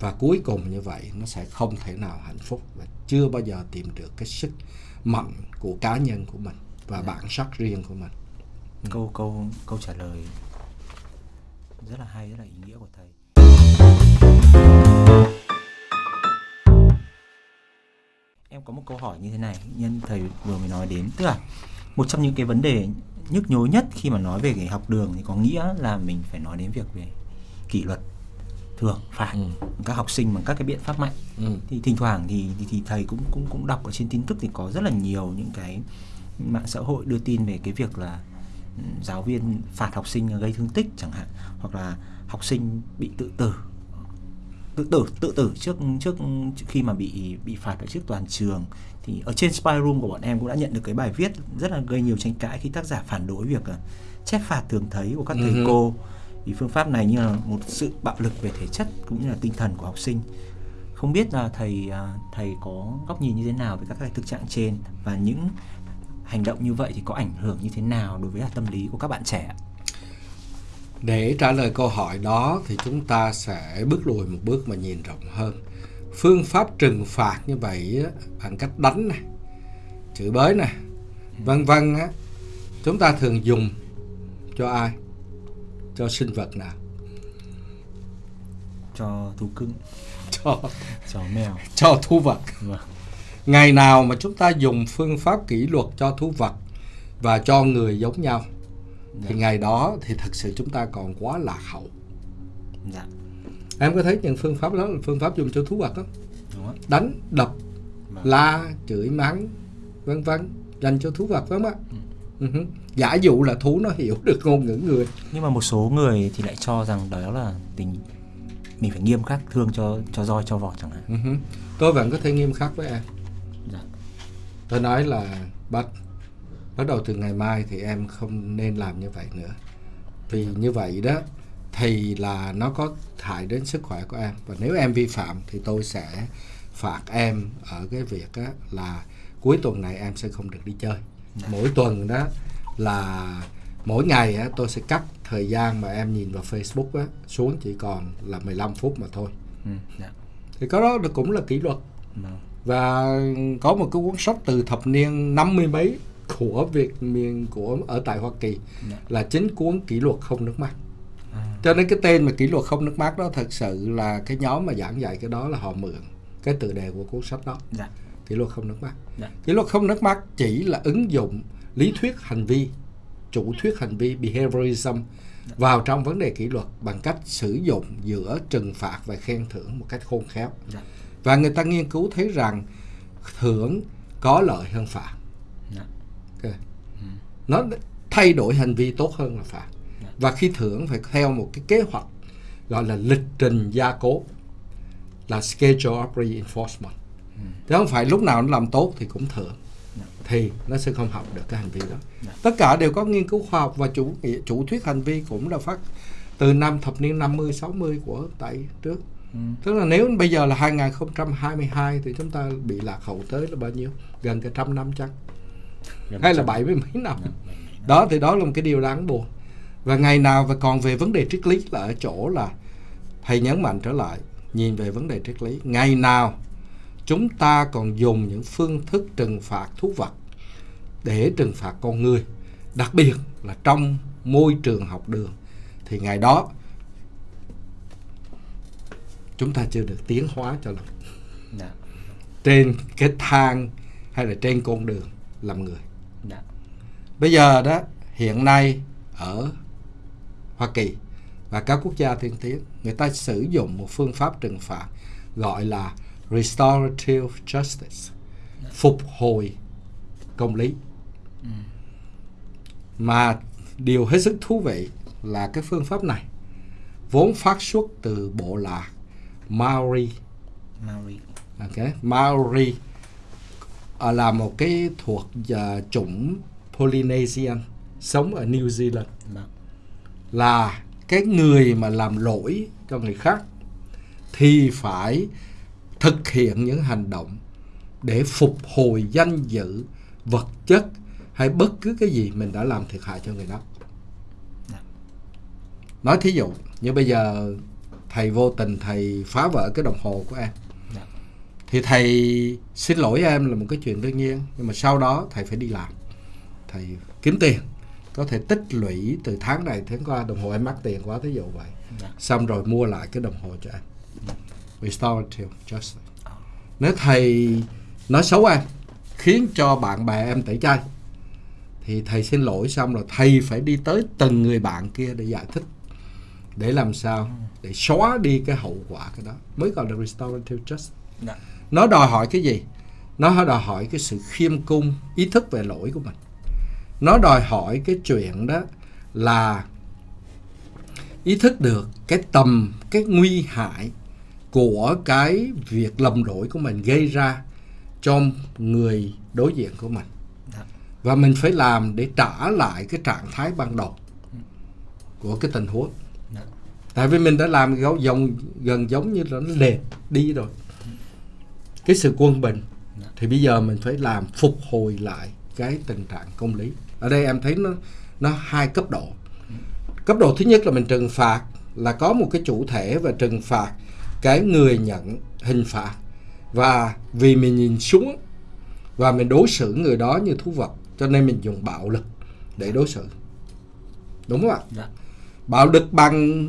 và cuối cùng như vậy nó sẽ không thể nào hạnh phúc và chưa bao giờ tìm được cái sức mạnh của cá nhân của mình và Dạ. bản sắc riêng của mình câu câu câu trả lời rất là hay rất là ý nghĩa của thầy em có một câu hỏi như thế này nhân thầy vừa mới nói đến tức là một trong những cái vấn đề nhức nhối nhất khi mà nói về cái học đường thì có nghĩa là mình phải nói đến việc về kỷ luật thường phạt Ừ. các học sinh bằng các cái biện pháp mạnh ừ. thì thỉnh thoảng thì, thì thì thầy cũng cũng cũng đọc ở trên tin tức thì có rất là nhiều những cái mạng xã hội đưa tin về cái việc là ừ, giáo viên phạt học sinh gây thương tích chẳng hạn hoặc là học sinh bị tự tử. Tự tử tự tử trước trước khi mà bị bị phạt ở trước toàn trường. Thì ở trên spy room của bọn em cũng đã nhận được cái bài viết rất là gây nhiều tranh cãi khi tác giả phản đối việc ờ, chép phạt thường thấy của các thầy Ừ cô. Vì phương pháp này như là một sự bạo lực về thể chất cũng như là tinh thần của học sinh. Không biết là thầy à, thầy có góc nhìn như thế nào về các cái thực trạng trên và những hành động như vậy thì có ảnh hưởng như thế nào đối với tâm lý của các bạn trẻ để trả lời câu hỏi đó thì chúng ta sẽ bước lùi một bước mà nhìn rộng hơn. Phương pháp trừng phạt như vậy bằng cách đánh này chửi bới này vân vân á chúng ta thường dùng cho ai? Cho sinh vật nào? Cho thú cưng. Cho chó mèo. cho thú vật. Vâng. Ngày nào mà chúng ta dùng phương pháp kỷ luật cho thú vật và cho người giống nhau dạ. thì ngày đó thì thật sự chúng ta còn quá lạc hậu. Dạ. Em có thấy những phương pháp đó là phương pháp dùng cho thú vật không? Đúng đánh đập Vâng. la chửi mắng vân vân dành cho thú vật phải không ạ? Ừ. Ừ giả dụ là thú nó hiểu được ngôn ngữ người. Nhưng mà một số người thì lại cho rằng đó là tình mình phải nghiêm khắc thương cho cho roi cho vọt chẳng hạn. Ừ tôi vẫn có thể nghiêm khắc với em tôi nói là bắt bắt đầu từ ngày mai thì em không nên làm như vậy nữa. Vì như vậy đó thì là nó có hại đến sức khỏe của em. Và nếu em vi phạm thì tôi sẽ phạt em ở cái việc là cuối tuần này em sẽ không được đi chơi. Mỗi tuần đó là mỗi ngày á, tôi sẽ cắt thời gian mà em nhìn vào Facebook á, xuống chỉ còn là 15 phút mà thôi. Ừ, dạ. Thì cái đó cũng là kỷ luật. Vâng và có một cái cuốn sách từ thập niên năm mươi mấy của Việt miền của ở tại Hoa Kỳ Dạ. là chính cuốn kỷ luật không nước mắt. À, cho nên cái tên mà kỷ luật không nước mắt đó thật sự là cái nhóm mà giảng dạy cái đó là họ mượn cái tựa đề của cuốn sách đó. Dạ. Kỷ luật không nước mắt. Dạ. kỷ luật không nước mắt chỉ là ứng dụng lý thuyết hành vi chủ thuyết hành vi behaviorism vào trong vấn đề kỷ luật bằng cách sử dụng giữa trừng phạt và khen thưởng một cách khôn khéo. Dạ và người ta nghiên cứu thấy rằng thưởng có lợi hơn phạt. Dạ. Ok. nó thay đổi hành vi tốt hơn là phạt. Dạ. và khi thưởng phải theo một cái kế hoạch gọi là lịch trình gia cố là schedule of reinforcement. Chứ không phải lúc nào nó làm tốt thì cũng thưởng. Dạ. thì nó sẽ không học được cái hành vi đó. Tất cả đều có nghiên cứu khoa học và chủ chủ thuyết hành vi cũng là phát từ năm thập niên 50 60 của tại trước ừ, Tức là nếu bây giờ là 2022 thì chúng ta bị lạc hậu tới là bao nhiêu? Gần cả trăm năm chắc. gần Hay là bảy mươi mấy năm. dạ, năm. Đó thì đó là một cái điều đáng buồn. Và ngày nào và còn về vấn đề triết lý là ở chỗ là thầy nhấn mạnh trở lại nhìn về vấn đề triết lý. Ngày nào chúng ta còn dùng những phương thức trừng phạt thú vật để trừng phạt con người, đặc biệt là trong môi trường học đường thì ngày đó chúng ta chưa được tiến hóa cho lắm. Dạ. Trên cái thang hay là trên con đường làm người. Dạ. Bây giờ đó hiện nay ở Hoa Kỳ và các quốc gia tiên tiến người ta sử dụng một phương pháp trừng phạt gọi là restorative justice phục hồi công lý. Mà điều hết sức thú vị là cái phương pháp này vốn phát xuất từ bộ lạc Maori. Maori. Ok, Maori ờ, là một cái thuộc ờ, chủng Polynesian sống ở New Zealand. Vâng. Là cái người mà làm lỗi cho người khác thì phải thực hiện những hành động để phục hồi danh dự vật chất hay bất cứ cái gì mình đã làm thiệt hại cho người đó. Dạ. nói thí dụ như bây giờ thầy vô tình thầy phá vỡ cái đồng hồ của em. Dạ. Thì thầy xin lỗi em là một cái chuyện đương nhiên nhưng mà sau đó thầy phải đi làm. Thầy kiếm tiền có thể tích lũy từ tháng này tháng qua đồng hồ em mắc tiền quá thí dụ vậy. Dạ. Xong rồi mua lại cái đồng hồ cho em. Restorative justice nếu thầy nói xấu em khiến cho bạn bè em tẩy chay thì thầy xin lỗi xong rồi thầy phải đi tới từng người bạn kia để giải thích để làm sao để xóa đi cái hậu quả cái đó. Mới gọi là restorative justice. Dạ. Nó đòi hỏi cái gì? Nó đòi hỏi cái sự khiêm cung ý thức về lỗi của mình. Nó đòi hỏi cái chuyện đó là ý thức được cái tầm cái nguy hại của cái việc lầm lỗi của mình gây ra cho người đối diện của mình. Dạ. Và mình phải làm để trả lại cái trạng thái ban đầu của cái tình huống tại vì mình đã làm gấu dòng gần giống như là nó lệch đi rồi. Cái sự quân bình Dạ. thì bây giờ mình phải làm phục hồi lại cái tình trạng công lý. Ở đây em thấy nó nó hai cấp độ. Cấp độ thứ nhất là mình trừng phạt là có một cái chủ thể và trừng phạt cái người nhận hình phạt. Và vì mình nhìn xuống và mình đối xử người đó như thú vật cho nên mình dùng bạo lực để đối xử. Đúng không ạ? Dạ bạo lực bằng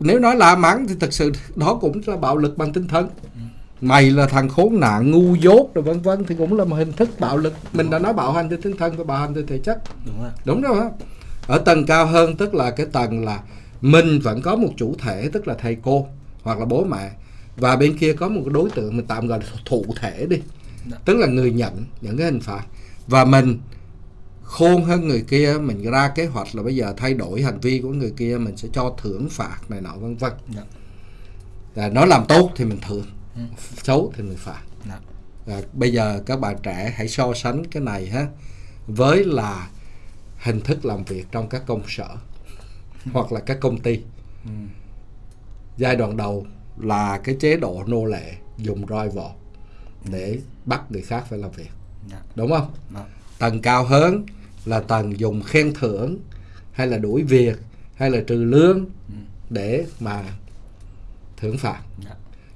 nếu nói la mắng thì thật sự đó cũng là bạo lực bằng tinh thần. Mày là thằng khốn nạn ngu dốt rồi vân vân thì cũng là một hình thức bạo lực. Mình đã nói bạo hành trên tinh thần và bạo hành trên thể chất. Đúng rồi. Đúng rồi ở tầng cao hơn tức là cái tầng là mình vẫn có một chủ thể tức là thầy cô hoặc là bố mẹ. Và bên kia có một cái đối tượng mình tạm gọi là thụ thể đi. Dạ. tức là người nhận những cái hình phạt. Và mình khôn hơn người kia mình ra kế hoạch là bây giờ thay đổi hành vi của người kia mình sẽ cho thưởng phạt này nọ vân vân. Dạ. Và nó làm tốt thì mình thưởng Ừ. xấu thì mình phạt. Dạ. Và bây giờ các bạn trẻ hãy so sánh cái này ha với là hình thức làm việc trong các công sở <laughs> hoặc là các công ty. Ừ. giai đoạn đầu là cái chế độ nô lệ dùng roi vọt để bắt người khác phải làm việc. Dạ. Đúng không? Dạ. tầng cao hơn là tầng dùng khen thưởng hay là đuổi việc hay là trừ lương Ừ. để mà thưởng phạt. Dạ.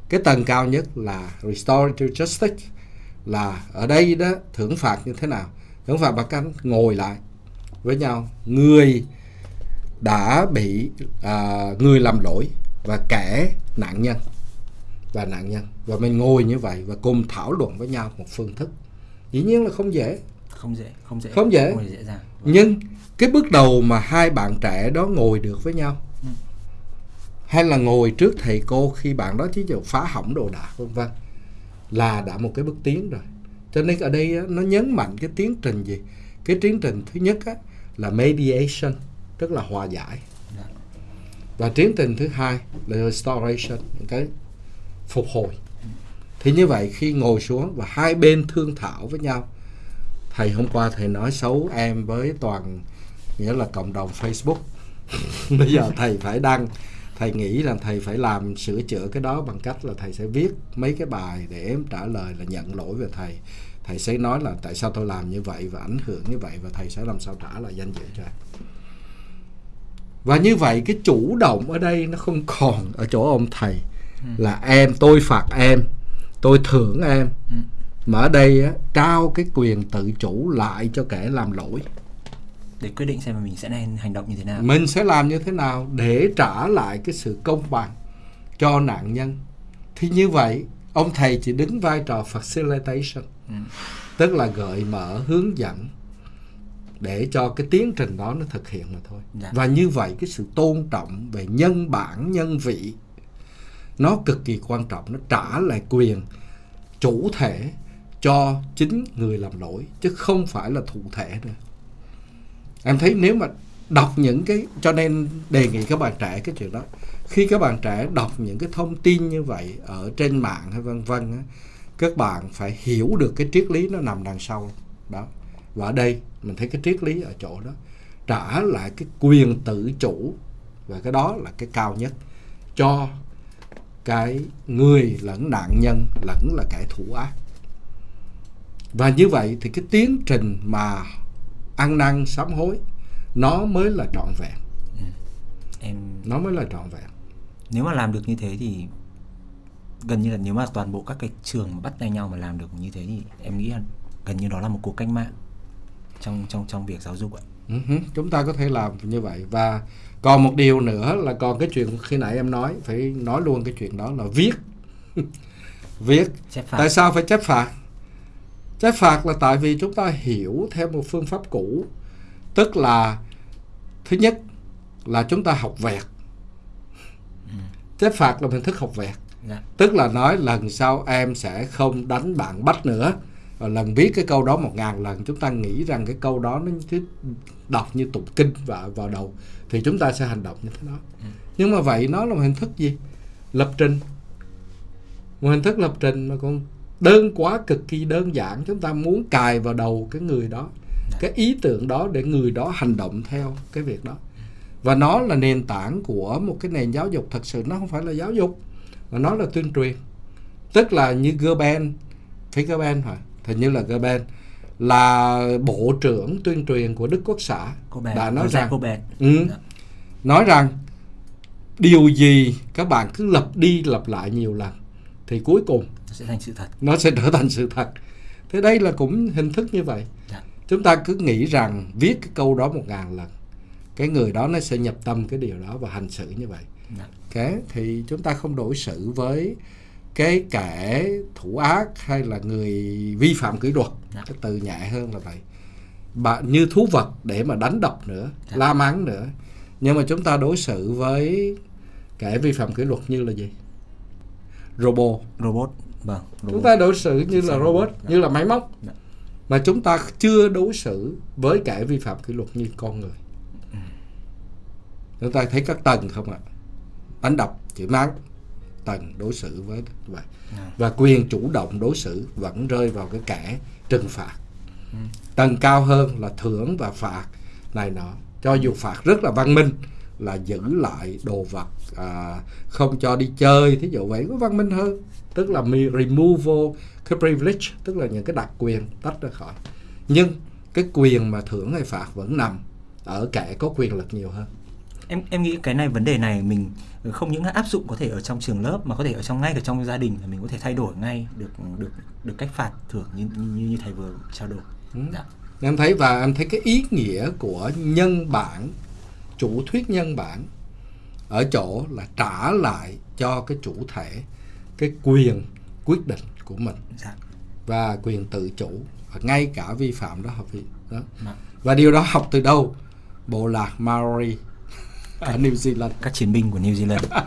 Cái tầng cao nhất là restorative justice là ở đây đó thưởng phạt như thế nào? Thưởng phạt bằng cách ngồi lại với nhau. Người đã bị à, người làm lỗi và kẻ nạn nhân và nạn nhân. Và mình ngồi như vậy và cùng thảo luận với nhau một phương thức. Dĩ nhiên là không dễ không dễ không dễ Không dễ. không dễ dàng Vâng. nhưng cái bước đầu mà hai bạn trẻ đó ngồi được với nhau Ừ. hay là ngồi trước thầy cô khi bạn đó chỉ dụ phá hỏng đồ đạc vân vân là đã một cái bước tiến rồi cho nên ở đây nó nhấn mạnh cái tiến trình gì cái tiến trình thứ nhất á, là mediation tức là hòa giải Dạ. và tiến trình thứ hai là restoration cái phục hồi thì như vậy khi ngồi xuống và hai bên thương thảo với nhau thầy hôm qua thầy nói xấu em với toàn nghĩa là cộng đồng Facebook. <laughs> Bây giờ thầy phải đăng thầy nghĩ là thầy phải làm sửa chữa cái đó bằng cách là thầy sẽ viết mấy cái bài để em trả lời là nhận lỗi về thầy. Thầy sẽ nói là tại sao tôi làm như vậy và ảnh hưởng như vậy và thầy sẽ làm sao trả lại danh dự cho em. Và như vậy cái chủ động ở đây nó không còn ở chỗ ông thầy là em tôi phạt em tôi thưởng em. Ừ. mà ở đây á, trao cái quyền tự chủ lại cho kẻ làm lỗi. Để quyết định xem là mình sẽ nên hành động như thế nào. Mình sẽ làm như thế nào để trả lại cái sự công bằng cho nạn nhân. Thì như vậy ông thầy chỉ đứng vai trò facilitation Ừ. tức là gợi mở hướng dẫn để cho cái tiến trình đó nó thực hiện mà thôi. Dạ. và như vậy cái sự tôn trọng về nhân bản nhân vị nó cực kỳ quan trọng. Nó trả lại quyền chủ thể cho chính người làm lỗi chứ không phải là thụ thể nữa. Em thấy nếu mà đọc những cái cho nên đề nghị các bạn trẻ cái chuyện đó. Khi các bạn trẻ đọc những cái thông tin như vậy ở trên mạng hay vân vân á, các bạn phải hiểu được cái triết lý nó nằm đằng sau đó. Và ở đây mình thấy cái triết lý ở chỗ đó. Trả lại cái quyền tự chủ và cái đó là cái cao nhất cho cái người lẫn nạn nhân lẫn là kẻ thủ ác và như vậy thì cái tiến trình mà ăn năn sám hối nó mới là trọn vẹn. Em nó mới là trọn vẹn. Nếu mà làm được như thế thì gần như là nếu mà toàn bộ các cái trường mà bắt tay nhau mà làm được như thế thì em nghĩ là gần như đó là một cuộc cách mạng trong trong trong việc giáo dục ạ. Ừ hứ, chúng ta có thể làm như vậy. Và còn một điều nữa là còn cái chuyện khi nãy em nói phải nói luôn cái chuyện đó là viết. <laughs> Viết. Chép tại sao phải chấp phạt chấp phạt là tại vì chúng ta hiểu theo một phương pháp cũ. Tức là thứ nhất là chúng ta học vẹt. Chấp phạt là hình thức học vẹt. Dạ. Tức là nói lần sau em sẽ không đánh bạn bách nữa. Và lần viết cái câu đó một ngàn lần chúng ta nghĩ rằng cái câu đó nó cứ đọc như tụng kinh vào vào đầu thì chúng ta sẽ hành động như thế đó. Nhưng mà vậy nó là một hình thức gì? Lập trình. Một hình thức lập trình mà còn đơn quá cực kỳ đơn giản chúng ta muốn cài vào đầu cái người đó cái ý tưởng đó để người đó hành động theo cái việc đó. Và nó là nền tảng của một cái nền giáo dục thật sự nó không phải là giáo dục mà nó là tuyên truyền. Tức là như Goebbels phải Goebbels hả? Hình như là Goebbels là bộ trưởng tuyên truyền của Đức Quốc xã. Bé, đã nói rằng ừ, Dạ. nói rằng điều gì các bạn cứ lặp đi lặp lại nhiều lần thì cuối cùng nó sẽ thành sự thật. Nó sẽ trở thành sự thật. Thế đây là cũng hình thức như vậy. Dạ. chúng ta cứ nghĩ rằng viết cái câu đó một ngàn lần cái người đó nó sẽ nhập tâm cái điều đó và hành xử như vậy. Dạ. cái thì chúng ta không đối xử với cái kẻ thủ ác hay là người vi phạm kỷ luật. Dạ. cái từ nhẹ hơn là vậy. Bạn như thú vật để mà đánh đập nữa Dạ. la mắng nữa. Nhưng mà chúng ta đối xử với kẻ vi phạm kỷ luật như là gì? Robot. Robot vâng chúng ta đối xử như là robot Dạ. như là máy móc Dạ. mà chúng ta chưa đối xử với kẻ vi phạm kỷ luật như con người Ừ. chúng ta thấy các tầng không ạ đánh đập chửi mắng tầng đối xử với vậy Dạ. và quyền chủ động đối xử vẫn rơi vào cái kẻ trừng phạt Ừ. tầng cao hơn là thưởng và phạt này nọ cho dù phạt rất là văn minh là giữ lại đồ vật à, không cho đi chơi thí dụ vậy có văn minh hơn tức là removal cái privilege tức là những cái đặc quyền tách ra khỏi nhưng cái quyền mà thưởng hay phạt vẫn nằm ở kẻ có quyền lực nhiều hơn em em nghĩ cái này vấn đề này mình không những áp dụng có thể ở trong trường lớp mà có thể ở trong ngay cả trong gia đình là mình có thể thay đổi ngay được được được cách phạt thưởng như như, như thầy vừa trao đổi Ừ. dạ. em thấy và em thấy cái ý nghĩa của nhân bản chủ thuyết nhân bản ở chỗ là trả lại cho cái chủ thể cái quyền quyết định của mình. Dạ. Và quyền tự chủ. Và ngay cả vi phạm đó học vị đó. Dạ. và điều đó học từ đâu? Bộ lạc Maori ở New Zealand. Các chiến binh của New Zealand. <laughs>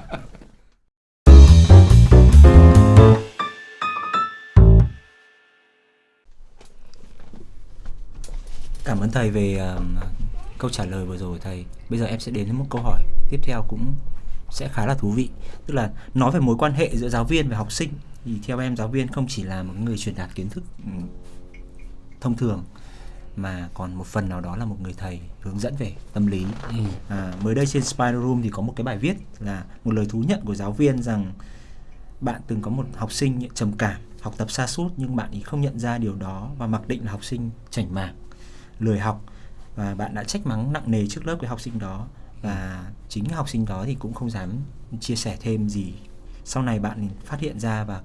Cảm ơn thầy về um, câu trả lời vừa rồi thầy. Bây giờ em sẽ đến với một câu hỏi tiếp theo cũng sẽ khá là thú vị. Tức là nói về mối quan hệ giữa giáo viên và học sinh thì theo em giáo viên không chỉ là một người truyền đạt kiến thức ừm, thông thường mà còn một phần nào đó là một người thầy hướng dẫn về tâm lý. Ừ. À, mới đây trên Spider Room thì có một cái bài viết là một lời thú nhận của giáo viên rằng bạn từng có một học sinh trầm cảm, học tập sa sút nhưng bạn ấy không nhận ra điều đó và mặc định là học sinh chảnh mảng, lười học và bạn đã trách mắng nặng nề trước lớp cái học sinh đó và chính học sinh đó thì cũng không dám chia sẻ thêm gì. Sau này bạn phát hiện ra và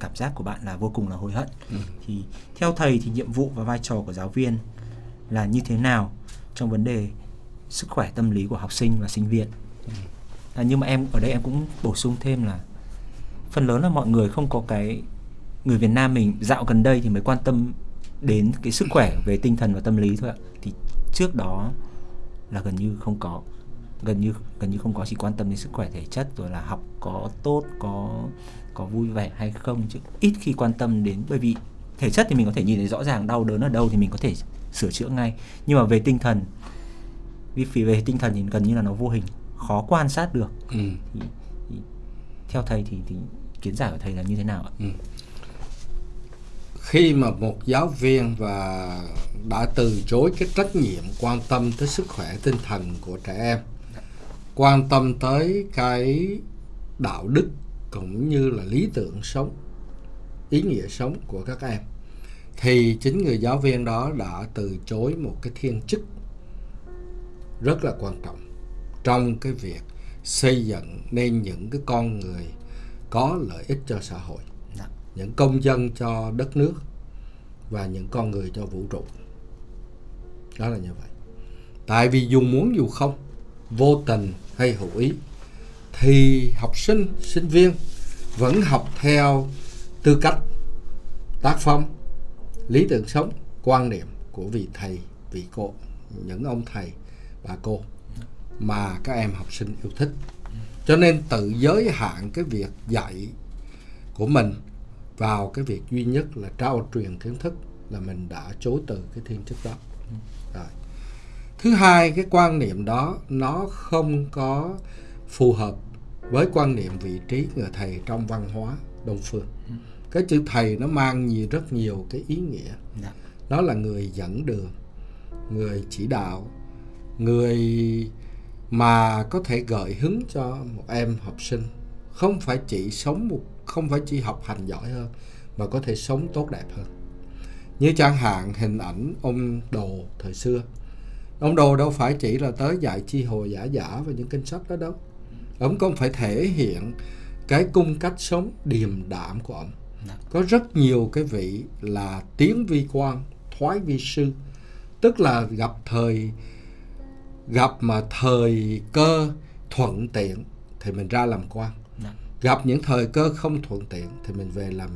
cảm giác của bạn là vô cùng là hối hận. Ừ. Thì theo thầy thì nhiệm vụ và vai trò của giáo viên là như thế nào trong vấn đề sức khỏe tâm lý của học sinh và sinh viên à, nhưng mà em ở đây em cũng bổ sung thêm là phần lớn là mọi người không có cái người Việt Nam mình dạo gần đây thì mới quan tâm đến cái sức khỏe về tinh thần và tâm lý thôi ạ thì trước đó là gần như không có gần như gần như không có chỉ quan tâm đến sức khỏe thể chất rồi là học có tốt có có vui vẻ hay không chứ ít khi quan tâm đến bởi vì thể chất thì mình có thể nhìn thấy rõ ràng đau đớn ở đâu thì mình có thể sửa chữa ngay nhưng mà về tinh thần vì vì về tinh thần thì gần như là nó vô hình khó quan sát được Ừ. thì, thì theo thầy thì, thì kiến giải của thầy là như thế nào ạ? khi mà một giáo viên và đã từ chối cái trách nhiệm quan tâm tới sức khỏe tinh thần của trẻ em quan tâm tới cái đạo đức cũng như là lý tưởng sống ý nghĩa sống của các em. Thì chính người giáo viên đó đã từ chối một cái thiên chức rất là quan trọng trong cái việc xây dựng nên những cái con người có lợi ích cho xã hội Dạ. những công dân cho đất nước và những con người cho vũ trụ. Đó là như vậy. Tại vì dù muốn dù không vô tình hay hữu ý. Thì học sinh sinh viên vẫn học theo tư cách tác phong, lý tưởng sống, quan niệm của vị thầy, vị cô, những ông thầy, bà cô mà các em học sinh yêu thích. Cho nên tự giới hạn cái việc dạy của mình vào cái việc duy nhất là trao truyền kiến thức là mình đã chối từ cái thiên chức đó thứ hai cái quan niệm đó nó không có phù hợp với quan niệm vị trí người thầy trong văn hóa đông phương. Cái chữ thầy nó mang nhiều rất nhiều cái ý nghĩa. Dạ. nó là người dẫn đường người chỉ đạo người mà có thể gợi hứng cho một em học sinh. Không phải chỉ sống một không phải chỉ học hành giỏi hơn mà có thể sống tốt đẹp hơn. Như chẳng hạn hình ảnh ông đồ thời xưa ông đồ đâu phải chỉ là tới dạy chi hồ giả giả và những kinh sách đó đâu. Ông còn phải thể hiện cái cung cách sống điềm đạm của ông. Có rất nhiều cái vị là tiến vi quan thoái vi sư. Tức là gặp thời gặp mà thời cơ thuận tiện thì mình ra làm quan. Gặp những thời cơ không thuận tiện thì mình về làm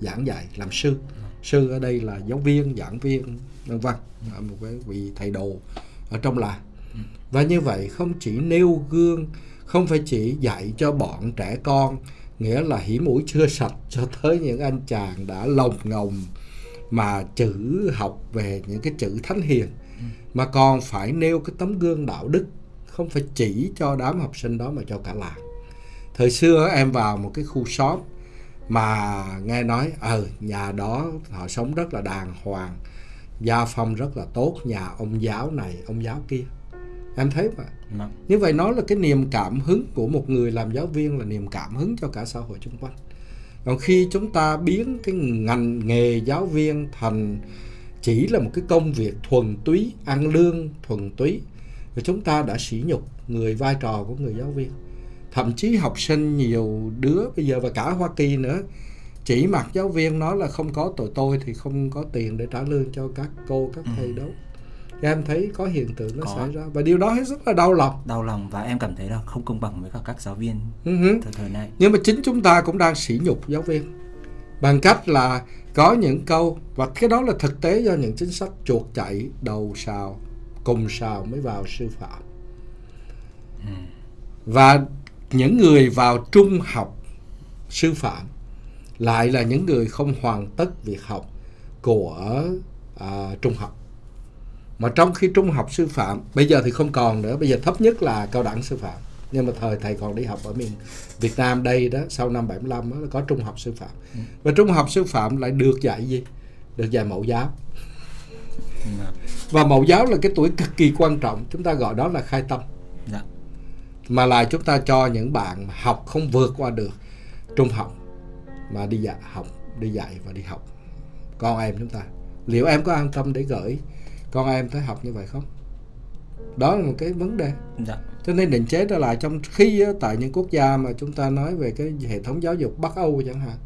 giảng dạy làm sư sư ở đây là giáo viên, giảng viên, vân vân một cái vị thầy đồ ở trong làng. Và như vậy không chỉ nêu gương, không phải chỉ dạy cho bọn trẻ con, nghĩa là hỉ mũi chưa sạch cho tới những anh chàng đã lồng ngồng mà chữ học về những cái chữ thánh hiền, mà còn phải nêu cái tấm gương đạo đức, không phải chỉ cho đám học sinh đó mà cho cả làng. Thời xưa em vào một cái khu xóm mà nghe nói ờ nhà đó họ sống rất là đàng hoàng gia phong rất là tốt nhà ông giáo này ông giáo kia. Em thấy mà. Vâng. như vậy nó là cái niềm cảm hứng của một người làm giáo viên là niềm cảm hứng cho cả xã hội xung quanh. Còn khi chúng ta biến cái ngành nghề giáo viên thành chỉ là một cái công việc thuần túy ăn lương thuần túy thì chúng ta đã sỉ nhục người vai trò của người giáo viên thậm chí học sinh nhiều đứa bây giờ và cả Hoa Kỳ nữa chỉ mặc giáo viên nói là không có tụi tôi thì không có tiền để trả lương cho các cô các thầy đâu. Thì em thấy có hiện tượng nó Có. xảy ra. Và điều đó rất là đau lòng. Đau lòng và em cảm thấy là không công bằng với cả các giáo viên Ừ hứ. thời thời này. Nhưng mà chính chúng ta cũng đang sỉ nhục giáo viên. Bằng cách là có những câu và cái đó là thực tế do những chính sách chuột chạy đầu sào cùng sào mới vào sư phạm. Và những người vào trung học sư phạm lại là những người không hoàn tất việc học của à, trung học. Mà trong khi trung học sư phạm bây giờ thì không còn nữa bây giờ thấp nhất là cao đẳng sư phạm. Nhưng mà thời thầy còn đi học ở miền Việt Nam đây đó sau năm 75 đó, có trung học sư phạm. Và trung học sư phạm lại được dạy gì? Được dạy mẫu giáo. Vâng. và mẫu giáo là cái tuổi cực kỳ quan trọng chúng ta gọi đó là khai tâm. Dạ mà là chúng ta cho những bạn học không vượt qua được trung học mà đi dạy học đi dạy và đi học. Con em chúng ta liệu em có an tâm để gửi con em tới học như vậy không? Đó là một cái vấn đề. Dạ. Cho nên định chế trở lại trong khi tại những quốc gia mà chúng ta nói về cái hệ thống giáo dục Bắc Âu chẳng hạn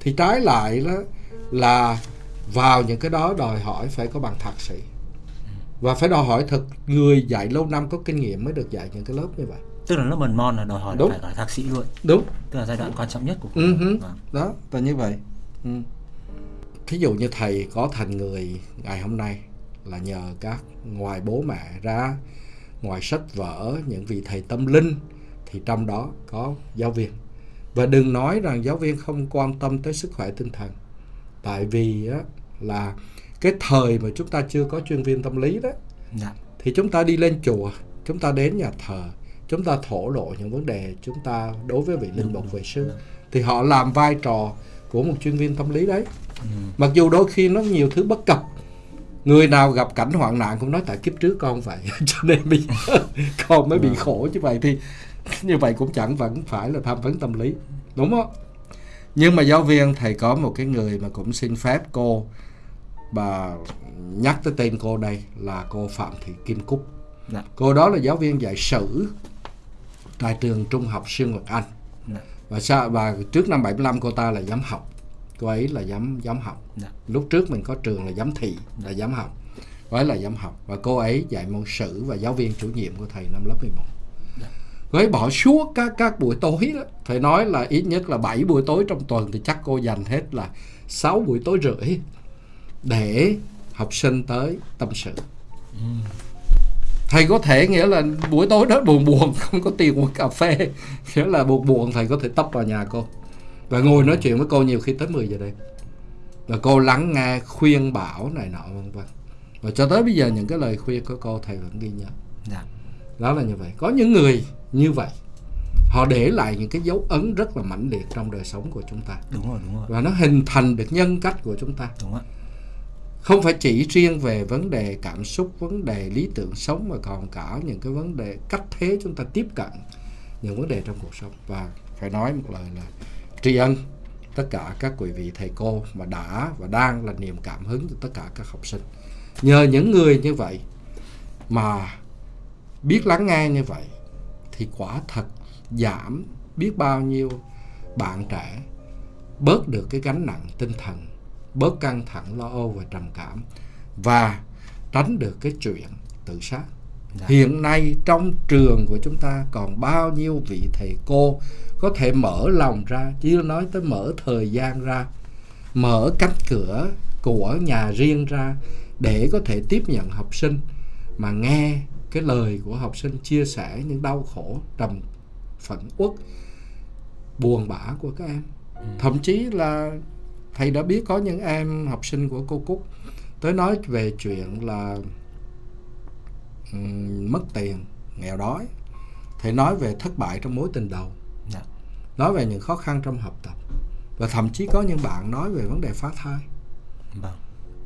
thì trái lại đó là vào những cái đó đòi hỏi phải có bằng thạc sĩ. Và phải đòi hỏi thật người dạy lâu năm có kinh nghiệm mới được dạy những cái lớp như vậy tức là lớp mầm non là đòi hỏi là Đúng. phải cả thạc sĩ luôn đúng tức là giai đoạn quan trọng nhất của Ừ hứ. Vâng. đó là như vậy ừ. thí dụ như thầy có thành người ngày hôm nay là nhờ các ngoài bố mẹ ra ngoài sách vở những vị thầy tâm linh thì trong đó có giáo viên và đừng nói rằng giáo viên không quan tâm tới sức khỏe tinh thần tại vì á, là cái thời mà chúng ta chưa có chuyên viên tâm lý đó dạ thì chúng ta đi lên chùa chúng ta đến nhà thờ chúng ta thổ lộ những vấn đề chúng ta đối với vị linh mục vệ sư thì họ làm vai trò của một chuyên viên tâm lý đấy. Ừ. mặc dù đôi khi nó nhiều thứ bất cập người nào gặp cảnh hoạn nạn cũng nói tại kiếp trước con vậy <laughs> cho nên bây giờ <laughs> con mới bị khổ như vậy thì <laughs> như vậy cũng chẳng vẫn phải là tham vấn tâm lý. Đúng không? Nhưng mà giáo viên thầy có một cái người mà cũng xin phép cô bà nhắc tới tên cô đây là cô Phạm Thị Kim Cúc. Dạ. Cô đó là giáo viên dạy sử tại trường trung học Sư Nguyệt Anh. Dạ. Và sao và trước năm 75 cô ta là giám học. Cô ấy là giám giám học. Dạ. Lúc trước mình có trường là giám thị là giám học. Cô ấy là giám học và cô ấy dạy môn sử và giáo viên chủ nhiệm của thầy năm lớp 11 Dạ. cô ấy bỏ suốt các các buổi tối đó. Phải nói là ít nhất là 7 buổi tối trong tuần thì chắc cô dành hết là 6 buổi tối rưỡi để học sinh tới tâm sự thầy có thể nghĩa là buổi tối đó buồn buồn <laughs> không có tiền uống cà phê. Nghĩa là buồn buồn thầy có thể tấp vào nhà cô. Và ngồi nói chuyện với cô nhiều khi tới 10 giờ đêm. Và cô lắng nghe khuyên bảo này nọ vân vân. Và cho tới bây giờ những cái lời khuyên của cô thầy vẫn ghi nhớ. Dạ. Đó là như vậy. Có những người như vậy họ để lại những cái dấu ấn rất là mãnh liệt trong đời sống của chúng ta. Đúng rồi đúng rồi. Và nó hình thành được nhân cách của chúng ta. Đúng ạ không phải chỉ riêng về vấn đề cảm xúc, vấn đề lý tưởng sống, mà còn cả những cái vấn đề cách thế chúng ta tiếp cận những vấn đề trong cuộc sống. Và phải nói một lời là tri ân tất cả các quý vị thầy cô mà đã và đang là niềm cảm hứng cho tất cả các học sinh. Nhờ những người như vậy mà biết lắng nghe như vậy thì quả thật giảm biết bao nhiêu bạn trẻ bớt được cái gánh nặng tinh thần bớt căng thẳng lo âu và trầm cảm và tránh được cái chuyện tự sát. Dạ. hiện nay trong trường của chúng ta còn bao nhiêu vị thầy cô có thể mở lòng ra chưa nói tới mở thời gian ra mở cánh cửa của nhà riêng ra để có thể tiếp nhận học sinh mà nghe cái lời của học sinh chia sẻ những đau khổ trầm phẫn uất buồn bã của các em. Thậm chí là thầy đã biết có những em học sinh của cô Cúc tới nói về chuyện là ừm, mất tiền nghèo đói. Thầy nói về thất bại trong mối tình đầu. Dạ. nói về những khó khăn trong học tập. Và thậm chí có những bạn nói về vấn đề phá thai. Vâng.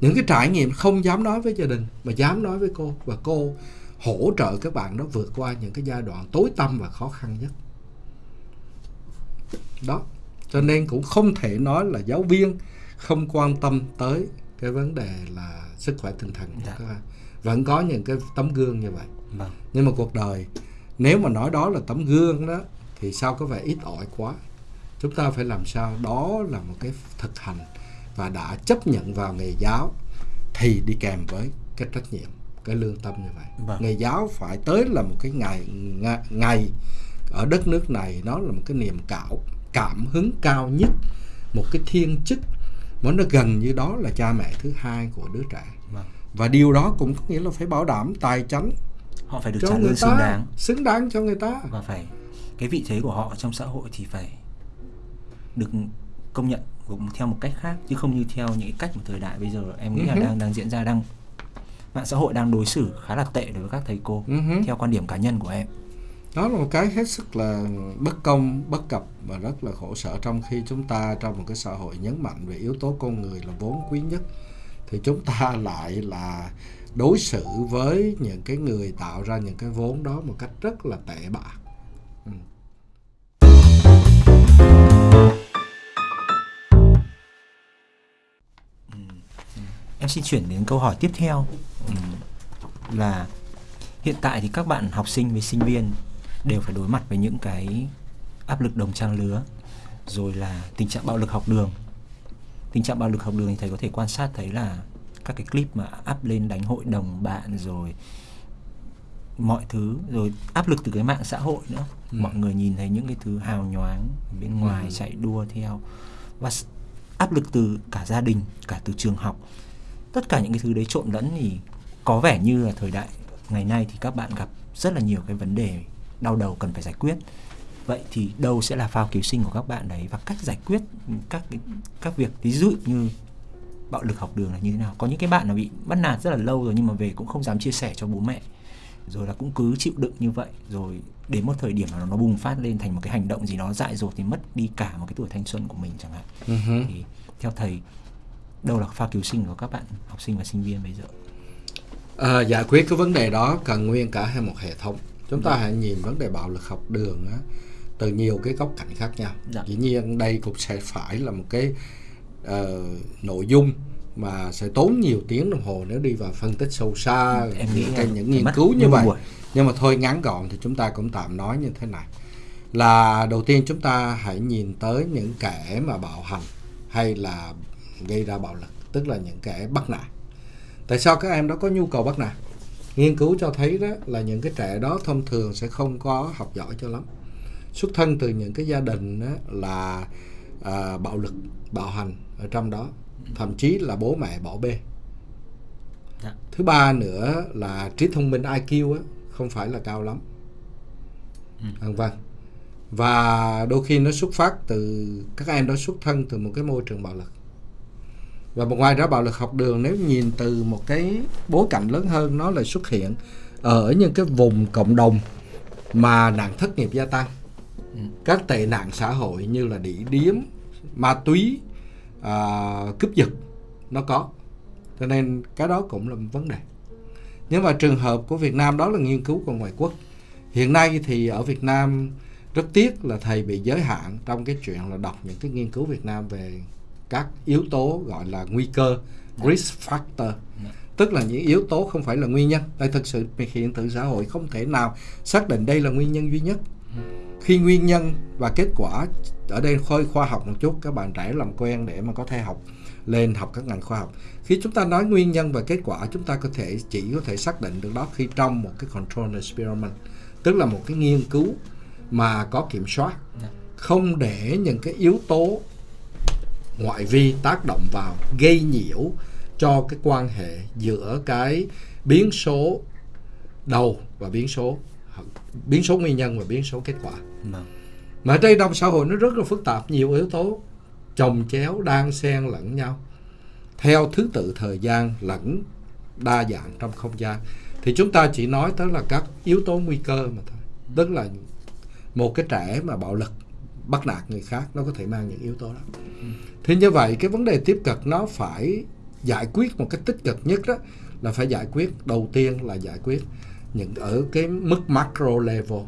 những cái trải nghiệm không dám nói với gia đình mà dám nói với cô. Và cô hỗ trợ các bạn đó vượt qua những cái giai đoạn tối tăm và khó khăn nhất. Đó cho nên cũng không thể nói là giáo viên không quan tâm tới cái vấn đề là sức khỏe tinh thần Dạ. các em vẫn có những cái tấm gương như vậy Vâng. nhưng mà cuộc đời nếu mà nói đó là tấm gương đó thì sao có vẻ ít ỏi quá chúng ta phải làm sao đó là một cái thực hành và đã chấp nhận vào nghề giáo thì đi kèm với cái trách nhiệm cái lương tâm như vậy Vâng. nghề giáo phải tới là một cái ngày ngày ở đất nước này nó là một cái niềm cạo cảm hứng cao nhất một cái thiên chức mà nó gần như đó là cha mẹ thứ hai của đứa trẻ. Vâng. và điều đó cũng có nghĩa là phải bảo đảm tài chánh Họ phải được trả lương xứng đáng. xứng đáng cho người ta. Và phải cái vị thế của họ trong xã hội thì phải được công nhận cũng theo một cách khác chứ không như theo những cách mà thời đại bây giờ. Em nghĩ là Ừ đang đang diễn ra đang mạng xã hội đang đối xử khá là tệ đối với các thầy cô Ừ hứ. theo quan điểm cá nhân của em đó là một cái hết sức là bất công bất cập và rất là khổ sở trong khi chúng ta trong một cái xã hội nhấn mạnh về yếu tố con người là vốn quý nhất thì chúng ta <laughs> lại là đối xử với những cái người tạo ra những cái vốn đó một cách rất là tệ bạ. Ừ. em xin chuyển đến câu hỏi tiếp theo. Ừm, là hiện tại thì các bạn học sinh với sinh viên đều phải đối mặt với những cái áp lực đồng trang lứa rồi là tình trạng bạo lực học đường tình trạng bạo lực học đường thì thầy có thể quan sát thấy là các cái clip mà up lên đánh hội đồng bạn rồi mọi thứ rồi áp lực từ cái mạng xã hội nữa Ừ. mọi người nhìn thấy những cái thứ hào nhoáng bên ngoài Ừ. chạy đua theo và áp lực từ cả gia đình cả từ trường học tất cả những cái thứ đấy trộn lẫn thì có vẻ như là thời đại ngày nay thì các bạn gặp rất là nhiều cái vấn đề đau đầu cần phải giải quyết. Vậy thì đâu sẽ là phao cứu sinh của các bạn đấy? Và cách giải quyết các cái, các việc ví dụ như bạo lực học đường là như thế nào? Có những cái bạn là bị bắt nạt rất là lâu rồi nhưng mà về cũng không dám chia sẻ cho bố mẹ. Rồi là cũng cứ chịu đựng như vậy. Rồi đến một thời điểm nào nó bùng phát lên thành một cái hành động gì đó dại dột thì mất đi cả một cái tuổi thanh xuân của mình chẳng hạn. Hứ. thì theo thầy đâu là pha cứu sinh của các bạn học sinh và sinh viên bây giờ? À, giải quyết cái vấn đề đó cần nguyên cả hai một hệ thống chúng ta hãy nhìn vấn đề bạo lực học đường á, từ nhiều cái góc cạnh khác nhau. Dạ. dĩ nhiên đây cũng sẽ phải là một cái ờ, nội dung mà sẽ tốn nhiều tiếng đồng hồ nếu đi vào phân tích sâu xa Em nghĩ cái, những nghiên cứu như vậy. buổi. nhưng mà thôi ngắn gọn thì chúng ta cũng tạm nói như thế này. Là đầu tiên chúng ta hãy nhìn tới những kẻ mà bạo hành hay là gây ra bạo lực tức là những kẻ bắt nạt. Tại sao các em đó có nhu cầu bắt nạt nghiên cứu cho thấy đó là những cái trẻ đó thông thường sẽ không có học giỏi cho lắm. Xuất thân từ những cái gia đình đó là à, bạo lực bạo hành ở trong đó. Thậm chí là bố mẹ bỏ bê. Dạ. thứ ba nữa là trí thông minh IQ á, không phải là cao lắm. Ừ. vân vân và đôi khi nó xuất phát từ các em đó xuất thân từ một cái môi trường bạo lực và một ngoài ra bạo lực học đường nếu nhìn từ một cái bối cảnh lớn hơn nó lại xuất hiện ở những cái vùng cộng đồng mà nạn thất nghiệp gia tăng. Ừ. các tệ nạn xã hội như là đỉ điếm ma túy à, cướp giật nó có. Cho nên cái đó cũng là một vấn đề. Nhưng mà trường hợp của Việt Nam đó là nghiên cứu của ngoại quốc. Hiện nay thì ở Việt Nam rất tiếc là thầy bị giới hạn trong cái chuyện là đọc những cái nghiên cứu Việt Nam về các yếu tố gọi là nguy cơ risk factor. Tức là những yếu tố không phải là nguyên nhân. Tại thực sự hiện tượng xã hội không thể nào xác định đây là nguyên nhân duy nhất. Khi nguyên nhân và kết quả ở đây khơi khoa học một chút các bạn trẻ làm quen để mà có thể học lên học các ngành khoa học. Khi chúng ta nói nguyên nhân và kết quả chúng ta có thể chỉ có thể xác định được đó khi trong một cái control experiment tức là một cái nghiên cứu mà có kiểm soát. Không để những cái yếu tố ngoại vi tác động vào gây nhiễu cho cái quan hệ giữa cái biến số đầu và biến số biến số nguyên nhân và biến số kết quả. Vâng. mà đây trong xã hội nó rất là phức tạp nhiều yếu tố chồng chéo đan xen lẫn nhau. Theo thứ tự thời gian lẫn đa dạng trong không gian thì chúng ta chỉ nói tới là các yếu tố nguy cơ mà thôi. Tức là một cái trẻ mà bạo lực bắt nạt người khác nó có thể mang những yếu tố đó. Thì như vậy cái vấn đề tiếp cận nó phải giải quyết một cách tích cực nhất đó là phải giải quyết đầu tiên là giải quyết những ở cái mức macro level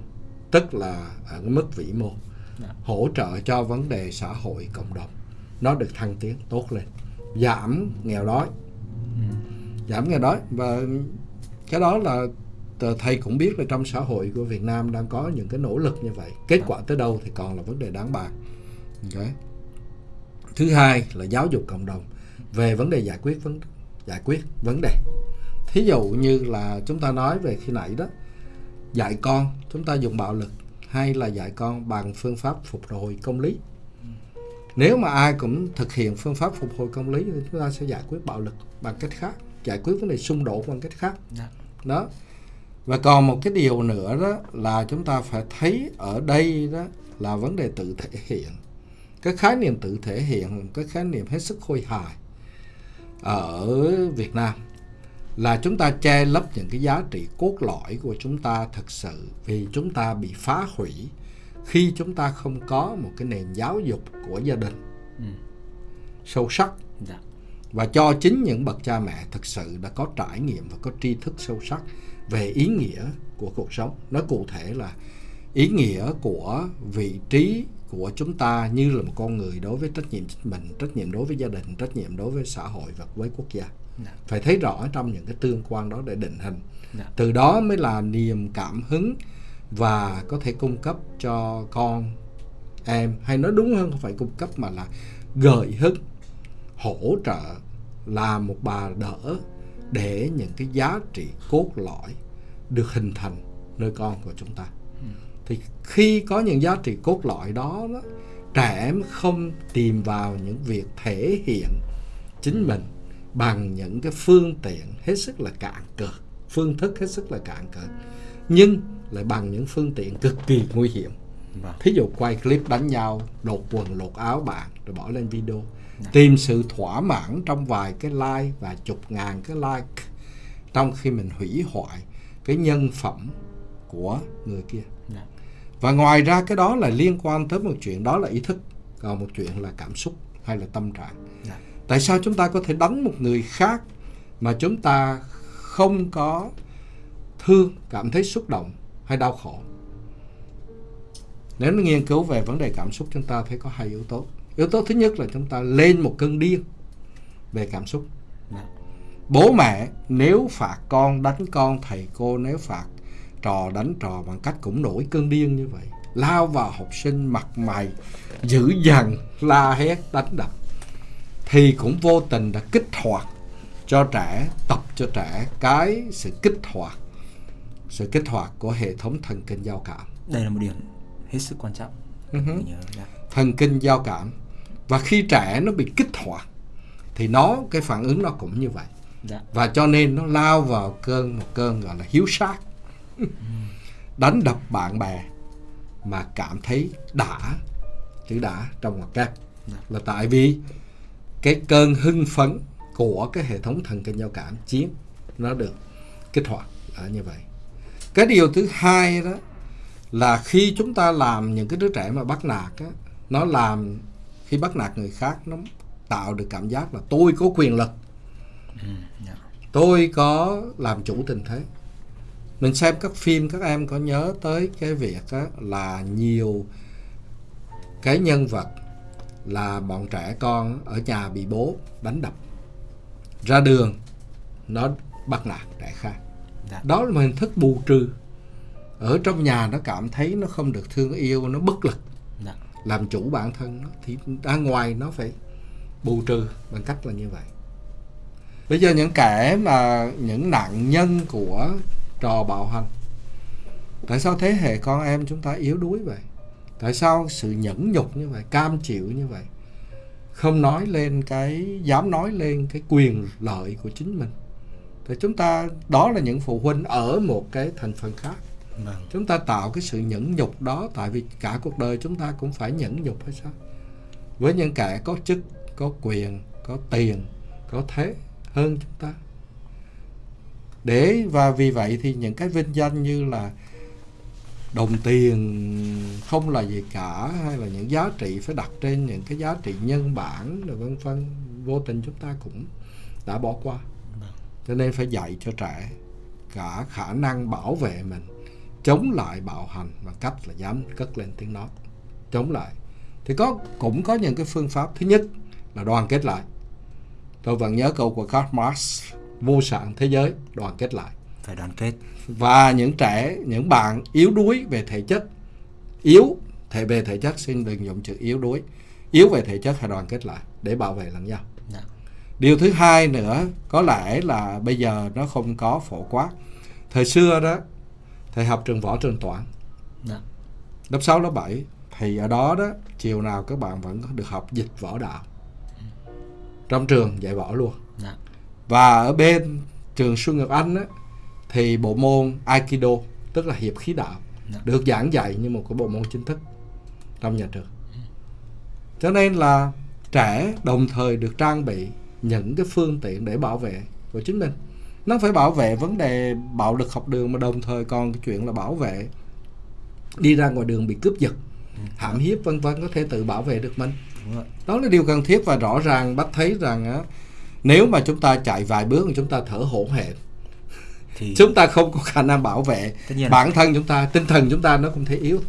tức là ở cái mức vĩ mô Dạ. hỗ trợ cho vấn đề xã hội cộng đồng. Nó được thăng tiến tốt lên. Giảm nghèo đói. Giảm nghèo đói và cái đó là thầy cũng biết là trong xã hội của Việt Nam đang có những cái nỗ lực như vậy. Kết quả tới đâu thì còn là vấn đề đáng bàn. Okay. thứ hai là giáo dục cộng đồng về vấn đề giải quyết vấn giải quyết vấn đề. Thí dụ như là chúng ta nói về khi nãy đó dạy con chúng ta dùng bạo lực hay là dạy con bằng phương pháp phục hồi công lý. Nếu mà ai cũng thực hiện phương pháp phục hồi công lý thì chúng ta sẽ giải quyết bạo lực bằng cách khác giải quyết vấn đề xung đột bằng cách khác. Dạ. đó và còn một cái điều nữa đó là chúng ta phải thấy ở đây đó là vấn đề tự thể hiện cái khái niệm tự thể hiện là cái khái niệm hết sức khôi hài ở Việt Nam là chúng ta che lấp những cái giá trị cốt lõi của chúng ta thật sự vì chúng ta bị phá hủy khi chúng ta không có một cái nền giáo dục của gia đình Ừ. sâu sắc Dạ. và cho chính những bậc cha mẹ thực sự đã có trải nghiệm và có tri thức sâu sắc về ý nghĩa của cuộc sống nói cụ thể là ý nghĩa của vị trí của chúng ta như là một con người đối với trách nhiệm chính mình trách nhiệm đối với gia đình trách nhiệm đối với xã hội và với quốc gia Dạ. phải thấy rõ trong những cái tương quan đó để định hình Dạ. từ đó mới là niềm cảm hứng và có thể cung cấp cho con em hay nói đúng hơn không phải cung cấp mà là gợi hứng hỗ trợ là một bà đỡ để những cái giá trị cốt lõi được hình thành nơi con của chúng ta. Thì khi có những giá trị cốt lõi đó, đó trẻ em không tìm vào những việc thể hiện chính mình bằng những cái phương tiện hết sức là cạn cợt phương thức hết sức là cạn cợt nhưng lại bằng những phương tiện cực kỳ nguy hiểm. Vâng. thí dụ quay clip đánh nhau lột quần lột áo bạn rồi bỏ lên video tìm sự thỏa mãn trong vài cái like và chục ngàn cái like trong khi mình hủy hoại cái nhân phẩm của người kia. Dạ. và ngoài ra cái đó là liên quan tới một chuyện đó là ý thức còn một chuyện là cảm xúc hay là tâm trạng. Dạ. tại sao chúng ta có thể đánh một người khác mà chúng ta không có thương cảm thấy xúc động hay đau khổ? Nếu nghiên cứu về vấn đề cảm xúc chúng ta thấy có hai yếu tố yếu tố thứ nhất là chúng ta lên một cơn điên về cảm xúc Dạ. bố mẹ nếu phạt con đánh con thầy cô nếu phạt trò đánh trò bằng cách cũng nổi cơn điên như vậy lao vào học sinh mặt mày dữ dằn la hét đánh đập thì cũng vô tình đã kích hoạt cho trẻ tập cho trẻ cái sự kích hoạt sự kích hoạt của hệ thống thần kinh giao cảm Đây là một điểm hết sức quan trọng. Ừ hứ. Mình nhớ. Dạ. thần kinh giao cảm và khi trẻ nó bị kích hoạt thì nó cái phản ứng nó cũng như vậy Dạ. và cho nên nó lao vào cơn một cơn gọi là hiếu sát <laughs> đánh đập bạn bè mà cảm thấy đã chữ đã trong ngoặc kép Dạ. là tại vì cái cơn hưng phấn của cái hệ thống thần kinh giao cảm chiếm nó được kích hoạt là như vậy cái điều thứ hai đó là khi chúng ta làm những cái đứa trẻ mà bắt nạt á, nó làm khi bắt nạt người khác nó tạo được cảm giác là tôi có quyền lực ừ, dạ. tôi có làm chủ tình thế mình xem các phim các em có nhớ tới cái việc đó là nhiều cái nhân vật là bọn trẻ con ở nhà bị bố đánh đập ra đường nó bắt nạt trẻ khác Dạ. đó là một hình thức bù trừ ở trong nhà nó cảm thấy nó không được thương yêu nó bất lực làm chủ bản thân nó thì ra ngoài nó phải bù trừ bằng cách là như vậy. Bây giờ những kẻ mà những nạn nhân của trò bạo hành, tại sao thế hệ con em chúng ta yếu đuối vậy? Tại sao sự nhẫn nhục như vậy, cam chịu như vậy, không nói lên cái, dám nói lên cái quyền lợi của chính mình? Thì chúng ta, đó là những phụ huynh ở một cái thành phần khác. Vâng. chúng ta tạo cái sự nhẫn nhục đó tại vì cả cuộc đời chúng ta cũng phải nhẫn nhục hay sao? Với những kẻ có chức có quyền có tiền có thế hơn chúng ta. Để và vì vậy thì những cái vinh danh như là đồng tiền không là gì cả hay là những giá trị phải đặt trên những cái giá trị nhân bản rồi vân vân vô tình chúng ta cũng đã bỏ qua. Cho nên phải dạy cho trẻ cả khả năng bảo vệ mình chống lại bạo hành bằng cách là dám cất lên tiếng nói chống lại. Thì có cũng có những cái phương pháp. Thứ nhất là đoàn kết lại. Tôi vẫn nhớ câu của Karl Marx vô sản thế giới đoàn kết lại. Phải đoàn kết. Và những trẻ những bạn yếu đuối về thể chất yếu thể về thể chất xin đừng dùng chữ yếu đuối. Yếu về thể chất phải đoàn kết lại để bảo vệ lẫn nhau. Dạ. điều thứ hai nữa có lẽ là bây giờ nó không có phổ quát. Thời xưa đó thầy học trường võ trường toản Dạ. lớp 6, lớp 7 thì ở đó đó chiều nào các bạn vẫn được học dịch võ đạo trong trường dạy võ luôn Dạ. và ở bên trường Xuân Ngọc Anh á, thì bộ môn Aikido tức là hiệp khí đạo Dạ. được giảng dạy như một cái bộ môn chính thức trong nhà trường cho nên là trẻ đồng thời được trang bị những cái phương tiện để bảo vệ của chính mình nó phải bảo vệ vấn đề bạo lực học đường mà đồng thời còn cái chuyện là bảo vệ đi ra ngoài đường bị cướp giật hãm hiếp vân vân có thể tự bảo vệ được mình. Đó là điều cần thiết và rõ ràng bác thấy rằng á, nếu mà chúng ta chạy vài bước chúng ta thở hổn hển. Thì <laughs> chúng ta không có khả năng bảo vệ là- bản thân chúng ta tinh thần chúng ta nó cũng thể yếu.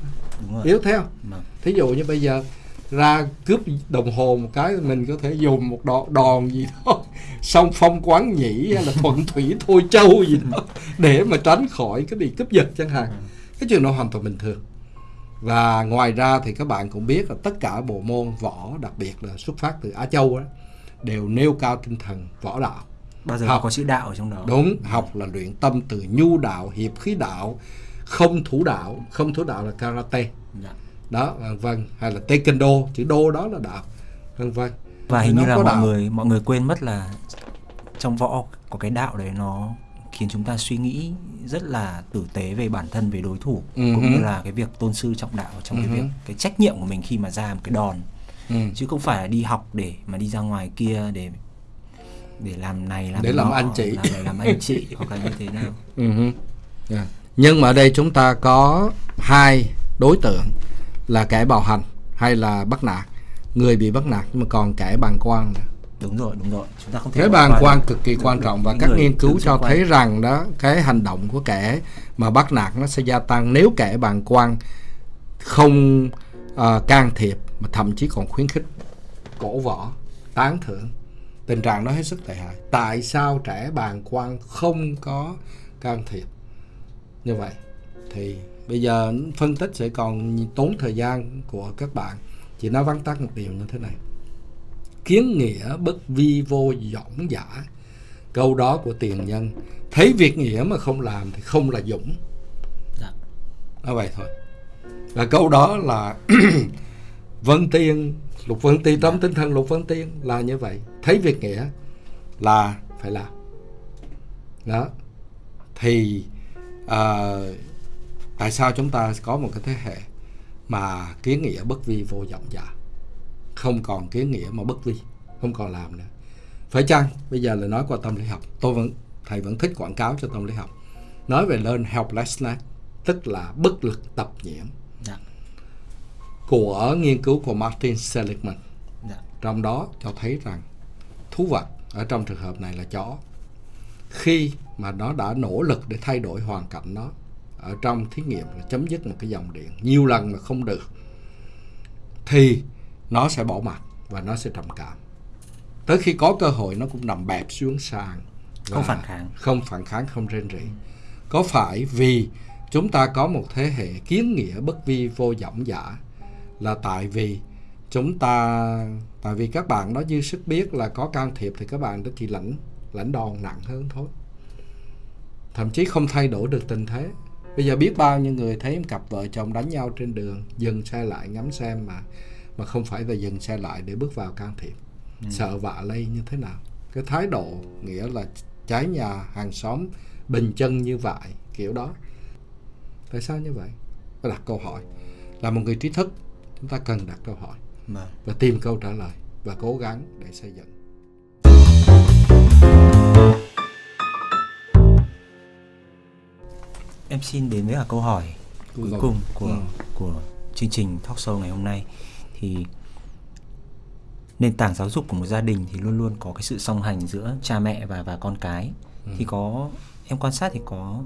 Yếu theo Vâng. thí dụ như bây giờ ra cướp đồng hồ một cái mình có thể dùng một đòn, đòn gì đó song phong quán nhĩ hay là thuận thủy thôi châu gì đó để mà tránh khỏi cái bị cướp giật chẳng hạn. Cái chuyện đó hoàn toàn bình thường. Và ngoài ra thì các bạn cũng biết là tất cả bộ môn võ đặc biệt là xuất phát từ Á Châu đó, đều nêu cao tinh thần võ đạo. Bao giờ Học. có chữ đạo ở trong đó. đúng học là luyện tâm từ nhu đạo hiệp khí đạo không thủ đạo. Không thủ đạo là karate. Dạ. đó vân vân. Hay là taekwondo chữ đô đó là đạo. Vân vân Và hình như là mọi đạo. người mọi người quên mất là trong võ có cái đạo đấy nó khiến chúng ta suy nghĩ rất là tử tế về bản thân về đối thủ Ừ cũng như là cái việc tôn sư trọng đạo trong Ừ cái hứ. việc cái trách nhiệm của mình khi mà ra một cái đòn ừ. chứ không phải là đi học để mà đi ra ngoài kia để để làm này làm Để làm anh chị. làm, để làm anh chị <laughs> hoặc là như thế nào Ừ hứ. Dạ. nhưng mà ở đây chúng ta có hai đối tượng là kẻ bạo hành hay là bắt nạt người bị bắt nạt nhưng mà còn kẻ bàng quan đúng rồi đúng rồi. Chúng ta không thể cái bàng qua quan cực kỳ quan trọng và các nghiên cứu cho thấy rằng đó cái hành động của kẻ mà bắt nạt nó sẽ gia tăng nếu kẻ bàng quan không à, can thiệp mà thậm chí còn khuyến khích cổ võ tán thưởng. Tình trạng đó hết sức tệ hại. Tại sao trẻ bàng quan không có can thiệp? Như vậy thì bây giờ phân tích sẽ còn tốn thời gian của các bạn chỉ nói vắn tắt một điều như thế này. Kiến nghĩa bất vi vô dõng giả. Câu đó của tiền nhân. Thấy việc nghĩa mà không làm thì không là dũng. Dạ. nói vậy thôi. Và câu đó là <clears throat> Vân Tiên Lục Vân Tiên trong tinh thần Lục Vân Tiên là như vậy. Thấy việc nghĩa là phải làm. Đó. Thì à, tại sao chúng ta có một cái thế hệ mà kiến nghĩa bất vi vô vọng giả không còn kiến nghĩa mà bất vi không còn làm nữa. Phải chăng? Bây giờ là nói qua tâm lý học. Tôi vẫn thầy vẫn thích quảng cáo cho tâm lý học. Nói về learn helplessness tức là bất lực tập nhiễm. Dạ. của nghiên cứu của Martin Seligman. Dạ. trong đó cho thấy rằng thú vật ở trong trường hợp này là chó. Khi mà nó đã nỗ lực để thay đổi hoàn cảnh nó ở trong thí nghiệm là chấm dứt một cái dòng điện nhiều lần mà không được thì nó sẽ bỏ mặt và nó sẽ trầm cảm. Tới khi có cơ hội nó cũng nằm bẹp xuống sàn không phản kháng. không phản kháng không rên rỉ. Có phải vì chúng ta có một thế hệ kiến nghĩa bất vi vô vọng giả là tại vì chúng ta tại vì các bạn nó dư sức biết là có can thiệp thì các bạn đó chỉ lãnh lãnh đòn nặng hơn thôi. Thậm chí không thay đổi được tình thế bây giờ biết bao nhiêu người thấy cặp vợ chồng đánh nhau trên đường dừng xe lại ngắm xem mà mà không phải là dừng xe lại để bước vào can thiệp. Ừ. sợ vạ lây như thế nào? Cái thái độ nghĩa là trái nhà hàng xóm bình chân như vậy kiểu đó. Tại sao như vậy? Phải đặt câu hỏi. Là một người trí thức chúng ta cần đặt câu hỏi vâng. và tìm câu trả lời và cố gắng để xây dựng em xin đến với cả câu hỏi cuối Rồi. cùng của ừ. của chương trình talk show ngày hôm nay thì nền tảng giáo dục của một gia đình thì luôn luôn có cái sự song hành giữa cha mẹ và và con cái ừ. thì có em quan sát thì có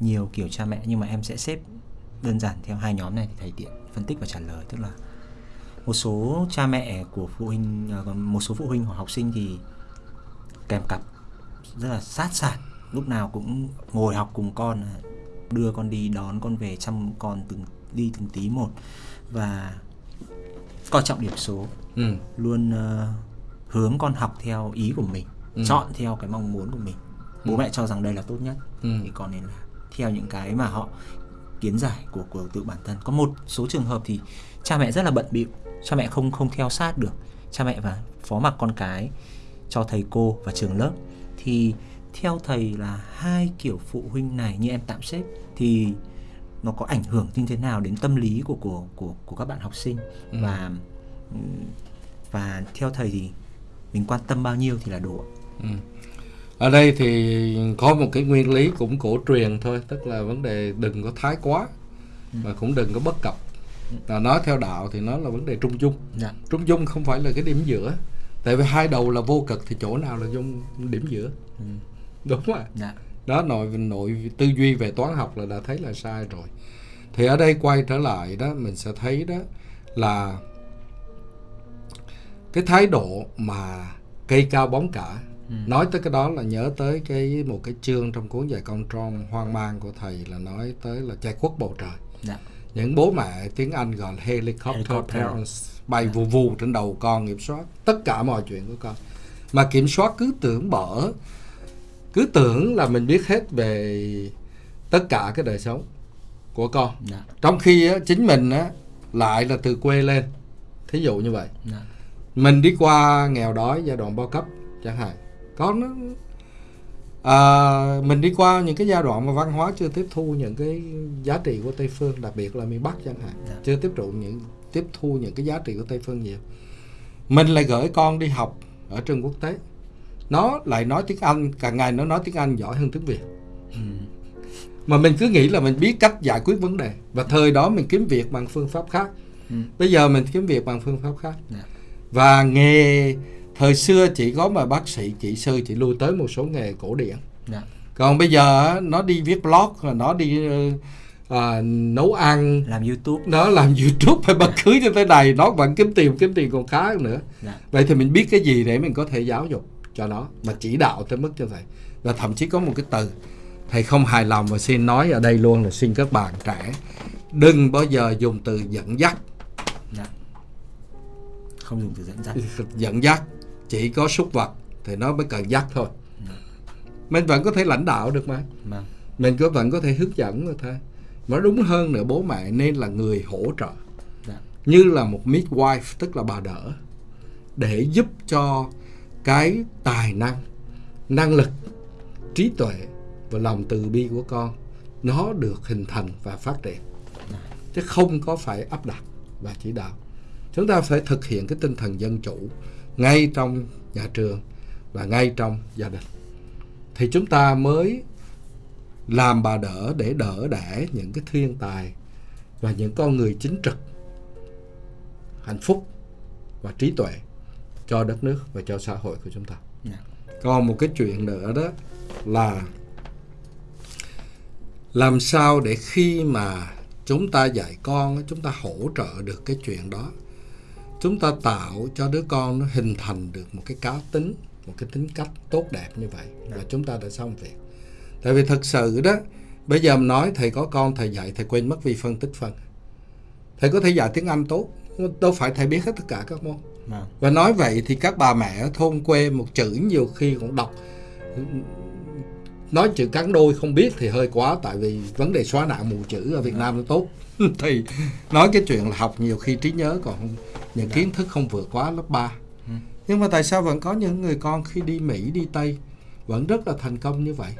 nhiều kiểu cha mẹ nhưng mà em sẽ xếp đơn giản theo hai nhóm này thì thầy tiện phân tích và trả lời tức là một số cha mẹ của phụ huynh à, một số phụ huynh hoặc học sinh thì kèm cặp rất là sát sạt lúc nào cũng ngồi học cùng con đưa con đi đón con về chăm con từng đi từng tí một. Và coi trọng điểm số. Ừ. luôn uh, hướng con học theo ý của mình ừ. chọn theo cái mong muốn của mình. Bố ừ. mẹ cho rằng đây là tốt nhất. Ừ. thì con nên là theo những cái mà họ kiến giải của của tự bản thân. Có một số trường hợp thì cha mẹ rất là bận bịu. Cha mẹ không không theo sát được. Cha mẹ và phó mặc con cái cho thầy cô và trường lớp. Thì theo thầy là hai kiểu phụ huynh này như em tạm xếp thì nó có ảnh hưởng như thế nào đến tâm lý của của của của các bạn học sinh ừ. và và theo thầy thì mình quan tâm bao nhiêu thì là đủ ừ. ở đây thì có một cái nguyên lý cũng cổ truyền thôi tức là vấn đề đừng có thái quá ừ. và cũng đừng có bất cập là nói theo đạo thì nó là vấn đề trung dung dạ. trung dung không phải là cái điểm giữa tại vì hai đầu là vô cực thì chỗ nào là dung điểm giữa ừ. Đúng ạ dạ. đó nội nội tư duy về toán học là đã thấy là sai rồi thì ở đây quay trở lại đó mình sẽ thấy đó là cái thái độ mà cây cao bóng cả ừ. nói tới cái đó là nhớ tới cái một cái chương trong cuốn dạy con tron hoang mang của thầy là nói tới là che khuất bầu trời dạ. những bố mẹ tiếng anh gọi là helicopter, helicopter. parents bay dạ. vù vù trên đầu con kiểm soát tất cả mọi chuyện của con mà kiểm soát cứ tưởng bở cứ tưởng là mình biết hết về tất cả cái đời sống của con. Dạ. trong khi á, chính mình á, lại là từ quê lên. Thí dụ như vậy. Dạ. mình đi qua nghèo đói giai đoạn bao cấp chẳng hạn. Có nó à, mình đi qua những cái giai đoạn mà văn hóa chưa tiếp thu những cái giá trị của tây phương đặc biệt là miền bắc chẳng hạn. Dạ. chưa tiếp trụ những tiếp thu những cái giá trị của tây phương nhiều. Mình lại gửi con đi học ở trường quốc tế nó lại nói tiếng anh cả ngày nó nói tiếng anh giỏi hơn tiếng việt ừ mà mình cứ nghĩ là mình biết cách giải quyết vấn đề và thời đó mình kiếm việc bằng phương pháp khác ừ. bây giờ mình kiếm việc bằng phương pháp khác yeah. Dạ. và nghề thời xưa chỉ có mà bác sĩ kỹ sư chỉ lui tới một số nghề cổ điển yeah. Dạ. còn bây giờ nó đi viết blog nó đi uh, nấu ăn làm youtube nó làm youtube hay bất cứ như thế này nó vẫn kiếm tiền kiếm tiền còn khá nữa. Dạ. vậy thì mình biết cái gì để mình có thể giáo dục cho nó mà chỉ đạo tới mức cho thầy và thậm chí có một cái từ thầy không hài lòng và xin nói ở đây luôn là xin các bạn trẻ đừng bao giờ dùng từ dẫn dắt dạ. không dùng từ dẫn dắt <laughs> dẫn dắt chỉ có súc vật thì nó mới cần dắt thôi dạ. mình vẫn có thể lãnh đạo được mà dạ. mình có vẫn có thể hướng dẫn rồi thôi mà đúng hơn nữa bố mẹ nên là người hỗ trợ dạ. như là một midwife tức là bà đỡ để giúp cho cái tài năng năng lực, trí tuệ và lòng từ bi của con, nó được hình thành và phát triển. Chứ không có phải áp đặt và chỉ đạo. Chúng ta phải thực hiện cái tinh thần dân chủ ngay trong nhà trường và ngay trong gia đình. Thì chúng ta mới làm bà đỡ để đỡ đẻ những cái thiên tài và những con người chính trực, hạnh phúc và trí tuệ cho đất nước và cho xã hội của chúng ta. Dạ. còn một cái chuyện nữa đó là làm sao để khi mà chúng ta dạy con chúng ta hỗ trợ được cái chuyện đó. Chúng ta tạo cho đứa con nó hình thành được một cái cá tính một cái tính cách tốt đẹp như vậy và chúng ta đã xong việc. Tại vì thật sự đó bây giờ mình nói thầy có con thầy dạy thầy quên mất vi phân tích phân. Thầy có thể dạy tiếng anh tốt đâu phải thầy biết hết tất cả các môn. Và nói vậy thì các bà mẹ ở thôn quê một chữ nhiều khi cũng đọc. Nói chữ cắn đôi không biết thì hơi quá tại vì vấn đề xóa nạn mù chữ ở Việt Nam nó tốt. <laughs> Thì nói cái chuyện là học nhiều khi trí nhớ còn không những kiến thức không vượt quá lớp 3 nhưng mà tại sao vẫn có những người con khi đi Mỹ đi Tây vẫn rất là thành công như vậy?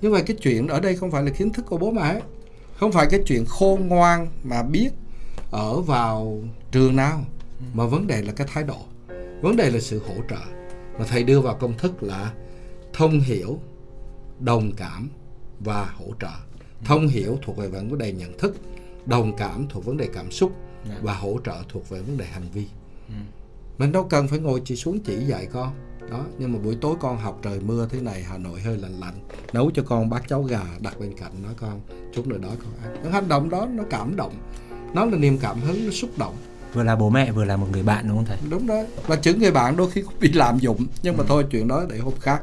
Như vậy cái chuyện ở đây không phải là kiến thức của bố mẹ không phải cái chuyện khôn ngoan mà biết ở vào trường nào mà vấn đề là cái thái độ. Vấn đề là sự hỗ trợ. Mà thầy đưa vào công thức là thông hiểu đồng cảm và hỗ trợ. Thông hiểu thuộc về vấn đề nhận thức đồng cảm thuộc vấn đề cảm xúc Dạ. và hỗ trợ thuộc về vấn đề hành vi. Mình đâu cần phải ngồi chỉ xuống chỉ dạy con. Đó nhưng mà buổi tối con học trời mưa thế này hà nội hơi lạnh lạnh. Nấu cho con bát cháo gà đặt bên cạnh nói con chút nữa đó con ăn. Những hành động đó nó cảm động. Nó là niềm cảm hứng nó xúc động Vừa là bố mẹ vừa là một người bạn đúng không thầy? đúng đó. Và chữ người bạn đôi khi cũng bị lạm dụng. Nhưng mà thôi chuyện đó để hôm khác.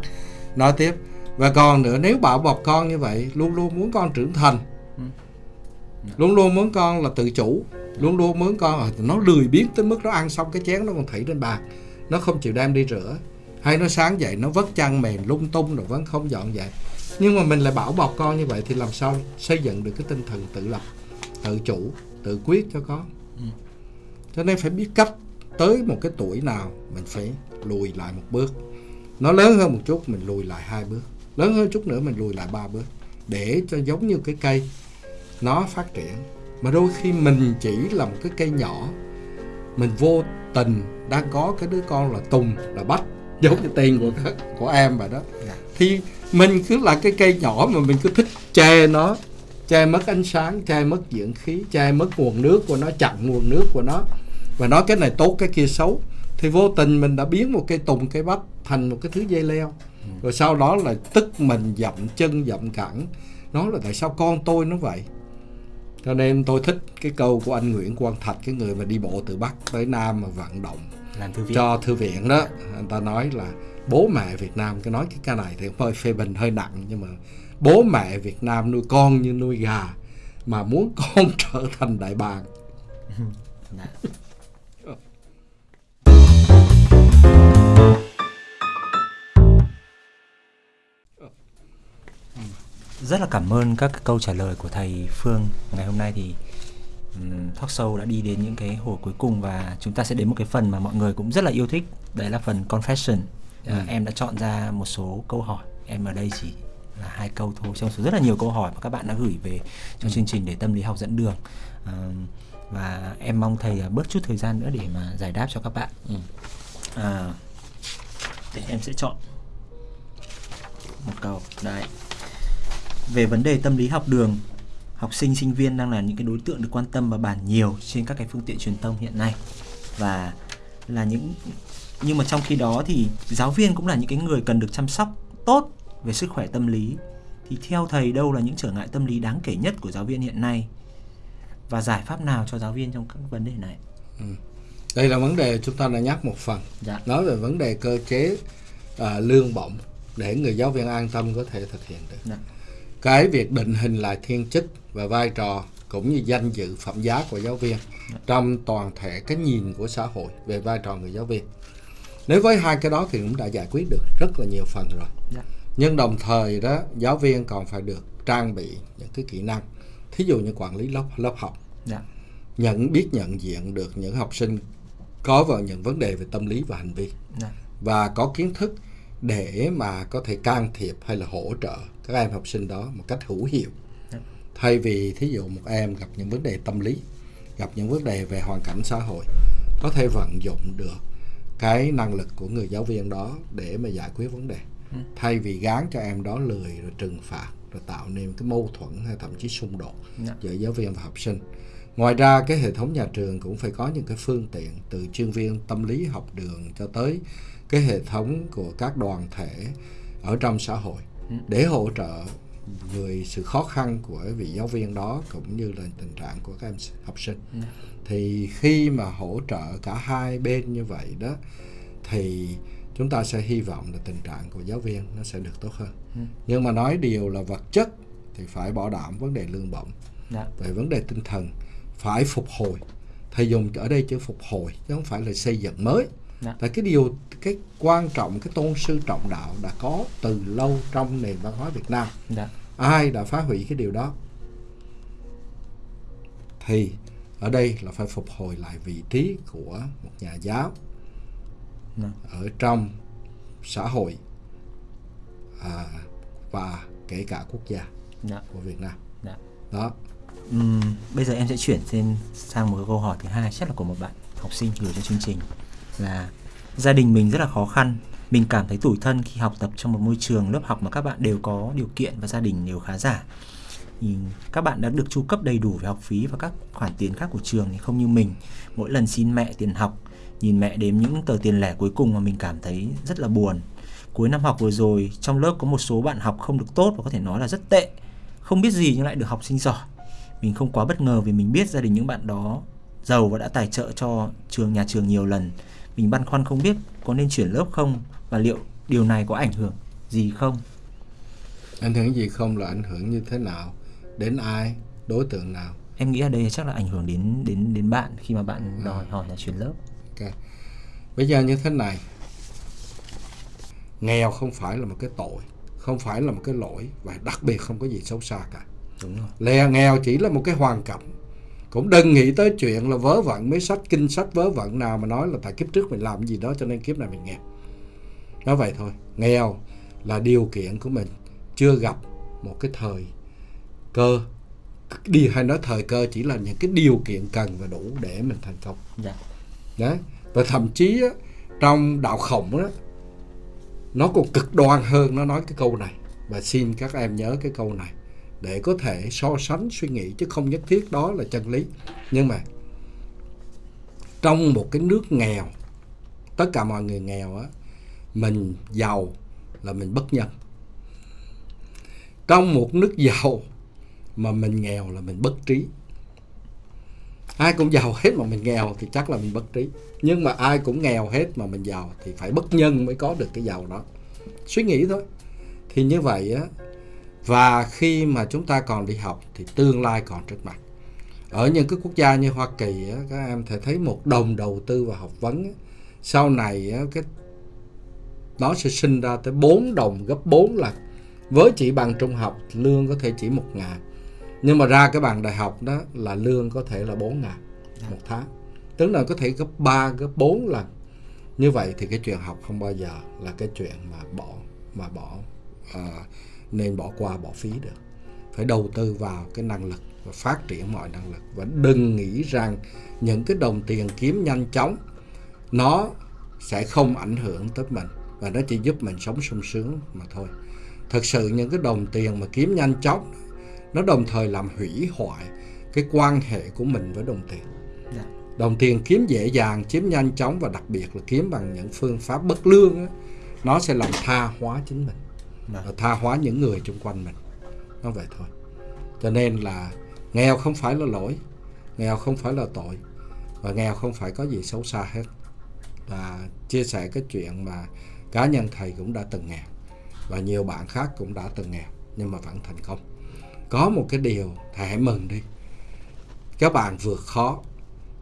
Nói tiếp. Và còn nữa nếu bảo bọc con như vậy luôn luôn muốn con trưởng thành. Luôn luôn muốn con là tự chủ. Luôn luôn muốn con nó lười biếng tới mức nó ăn xong cái chén nó còn thảy trên bàn. Nó không chịu đem đi rửa. Hay nó sáng dậy nó vất chăn mền lung tung rồi vẫn không dọn dẹp. Nhưng mà mình lại bảo bọc con như vậy thì làm sao xây dựng được cái tinh thần tự lập tự chủ tự quyết cho con cho nên phải biết cách tới một cái tuổi nào mình phải lùi lại một bước. Nó lớn hơn một chút mình lùi lại hai bước. Lớn hơn chút nữa mình lùi lại ba bước. Để cho giống như cái cây nó phát triển. Mà đôi khi mình chỉ là một cái cây nhỏ mình vô tình đang có cái đứa con là tùng là bách giống như tên của các của em vậy đó. Dạ. thì mình cứ là cái cây nhỏ mà mình cứ thích che nó che mất ánh sáng che mất dưỡng khí che mất nguồn nước của nó chặn nguồn nước của nó và nói cái này tốt cái kia xấu. Thì vô tình mình đã biến một cây tùng cây bách thành một cái thứ dây leo. Rồi sau đó là tức mình dậm chân dậm cẳng. Nói là tại sao con tôi nó vậy? Cho nên tôi thích cái câu của anh Nguyễn Quang Thạch cái người mà đi bộ từ Bắc tới Nam mà vận động Làm thư viện. cho thư viện đó. Anh ta nói là bố mẹ Việt Nam cái nói cái ca này thì hơi phê bình hơi nặng. Nhưng mà bố mẹ Việt Nam nuôi con như nuôi gà mà muốn con <laughs> trở thành đại bàng <laughs> Rất là cảm ơn các câu trả lời của thầy Phương. Ngày hôm nay thì um, talk show đã đi đến những cái hồi cuối cùng và chúng ta sẽ đến một cái phần mà mọi người cũng rất là yêu thích. Đấy là phần confession. À, em đã chọn ra một số câu hỏi. Em ở đây chỉ là hai câu thôi trong số rất là nhiều câu hỏi mà các bạn đã gửi về cho chương trình để tâm lý học dẫn đường. À, và em mong thầy à, bớt chút thời gian nữa để mà giải đáp cho các bạn. À, để em sẽ chọn một câu. Đấy về vấn đề tâm lý học đường học sinh sinh viên đang là những cái đối tượng được quan tâm và bàn nhiều trên các cái phương tiện truyền thông hiện nay. Và là những nhưng mà trong khi đó thì giáo viên cũng là những cái người cần được chăm sóc tốt về sức khỏe tâm lý. Thì theo thầy đâu là những trở ngại tâm lý đáng kể nhất của giáo viên hiện nay? Và giải pháp nào cho giáo viên trong các vấn đề này? Đây là vấn đề chúng ta đã nhắc một phần. Dạ. Nói về vấn đề cơ chế à, lương bổng để người giáo viên an tâm có thể thực hiện được. Dạ. Cái việc định hình lại thiên chức và vai trò cũng như danh dự phẩm giá của giáo viên trong toàn thể cái nhìn của xã hội về vai trò người giáo viên. Nếu với hai cái đó thì cũng đã giải quyết được rất là nhiều phần rồi. Dạ. nhưng đồng thời đó giáo viên còn phải được trang bị những cái kỹ năng. Thí dụ như quản lý lớp lớp học. Dạ. Nhận biết nhận diện được những học sinh có vào những vấn đề về tâm lý và hành vi. Dạ. Và có kiến thức để mà có thể can thiệp hay là hỗ trợ các em học sinh đó một cách hữu hiệu Dạ. thay vì thí dụ một em gặp những vấn đề tâm lý gặp những vấn đề về hoàn cảnh xã hội có thể vận dụng được cái năng lực của người giáo viên đó để mà giải quyết vấn đề Ừ. thay vì gán cho em đó lười rồi trừng phạt rồi tạo nên cái mâu thuẫn hay thậm chí xung đột Dạ. giữa giáo viên và học sinh ngoài ra cái hệ thống nhà trường cũng phải có những cái phương tiện từ chuyên viên tâm lý học đường cho tới cái hệ thống của các đoàn thể ở trong xã hội. Để hỗ trợ người sự khó khăn của vị giáo viên đó cũng như là tình trạng của các em học sinh ừ. thì khi mà hỗ trợ cả hai bên như vậy đó thì chúng ta sẽ hy vọng là tình trạng của giáo viên nó sẽ được tốt hơn ừ. nhưng mà nói điều là vật chất thì phải bảo đảm vấn đề lương bổng dạ. về vấn đề tinh thần phải phục hồi thầy dùng ở đây chữ phục hồi chứ không phải là xây dựng mới dạ. tại cái điều cái quan trọng cái tôn sư trọng đạo đã có từ lâu trong nền văn hóa Việt Nam dạ. ai đã phá hủy cái điều đó thì ở đây là phải phục hồi lại vị trí của một nhà giáo dạ. ở trong xã hội à, và kể cả quốc gia dạ. của Việt Nam dạ. đó uhm, bây giờ em sẽ chuyển thêm sang một câu hỏi thứ hai chắc là của một bạn học sinh gửi cho chương trình là gia đình mình rất là khó khăn. Mình cảm thấy tủi thân khi học tập trong một môi trường lớp học mà các bạn đều có điều kiện và gia đình đều khá giả. Thì các bạn đã được chu cấp đầy đủ về học phí và các khoản tiền khác của trường thì không như mình. Mỗi lần xin mẹ tiền học, nhìn mẹ đếm những tờ tiền lẻ cuối cùng mà mình cảm thấy rất là buồn. Cuối năm học vừa rồi, trong lớp có một số bạn học không được tốt và có thể nói là rất tệ, không biết gì nhưng lại được học sinh giỏi. Mình không quá bất ngờ vì mình biết gia đình những bạn đó giàu và đã tài trợ cho trường, nhà trường nhiều lần mình băn khoăn không biết có nên chuyển lớp không và liệu điều này có ảnh hưởng gì không? Ảnh hưởng gì không là ảnh hưởng như thế nào? Đến ai? Đối tượng nào? Em nghĩ ở đây chắc là ảnh hưởng đến đến đến bạn khi mà bạn à. đòi hỏi là chuyển lớp. Ok. Bây giờ như thế này. Nghèo không phải là một cái tội không phải là một cái lỗi và đặc biệt không có gì xấu xa cả. Đúng rồi. Lè nghèo chỉ là một cái hoàn cảnh cũng đừng nghĩ tới chuyện là vớ vẩn mấy sách kinh sách vớ vẩn nào mà nói là tại kiếp trước mình làm gì đó cho nên kiếp này mình nghèo. Nói vậy thôi. Nghèo là điều kiện của mình. Chưa gặp một cái thời cơ. Đi hay nói thời cơ chỉ là những cái điều kiện cần và đủ để mình thành công. Dạ. đấy và thậm chí á, trong đạo khổng đó nó còn cực đoan hơn nó nói cái câu này. Và xin các em nhớ cái câu này để có thể so sánh suy nghĩ, chứ không nhất thiết đó là chân lý. Nhưng mà trong một cái nước nghèo, tất cả mọi người nghèo á, mình giàu là mình bất nhân. Trong một nước giàu mà mình nghèo là mình bất trí. Ai cũng giàu hết mà mình nghèo thì chắc là mình bất trí. Nhưng mà ai cũng nghèo hết mà mình giàu thì phải bất nhân mới có được cái giàu đó. Suy nghĩ thôi. Thì như vậy á và khi mà chúng ta còn đi học thì tương lai còn trước mặt ở những cái quốc gia như Hoa Kỳ á, các em thể thấy một đồng đầu tư vào học vấn á, sau này á, cái nó sẽ sinh ra tới 4 đồng gấp 4 lần. Với chỉ bằng trung học lương có thể chỉ một ngàn. Nhưng mà ra cái bằng đại học đó là lương có thể là 4 ngàn một tháng. Tức là có thể gấp 3 gấp 4 lần. Như vậy thì cái chuyện học không bao giờ là cái chuyện mà bỏ mà bỏ uh, nên bỏ qua bỏ phí được. Phải đầu tư vào cái năng lực và phát triển mọi năng lực. Và đừng nghĩ rằng những cái đồng tiền kiếm nhanh chóng nó sẽ không ảnh hưởng tới mình và nó chỉ giúp mình sống sung sướng mà thôi. Thật sự những cái đồng tiền mà kiếm nhanh chóng nó đồng thời làm hủy hoại cái quan hệ của mình với đồng tiền. Dạ. đồng tiền kiếm dễ dàng chiếm nhanh chóng và đặc biệt là kiếm bằng những phương pháp bất lương đó, nó sẽ làm tha hóa chính mình Vâng. và tha hóa những người xung quanh mình. Nó vậy thôi. Cho nên là nghèo không phải là lỗi, nghèo không phải là tội, và nghèo không phải có gì xấu xa hết. Và chia sẻ cái chuyện mà cá nhân thầy cũng đã từng nghèo, và nhiều bạn khác cũng đã từng nghèo, nhưng mà vẫn thành công. Có một cái điều thầy hãy mừng đi. Các bạn vượt khó,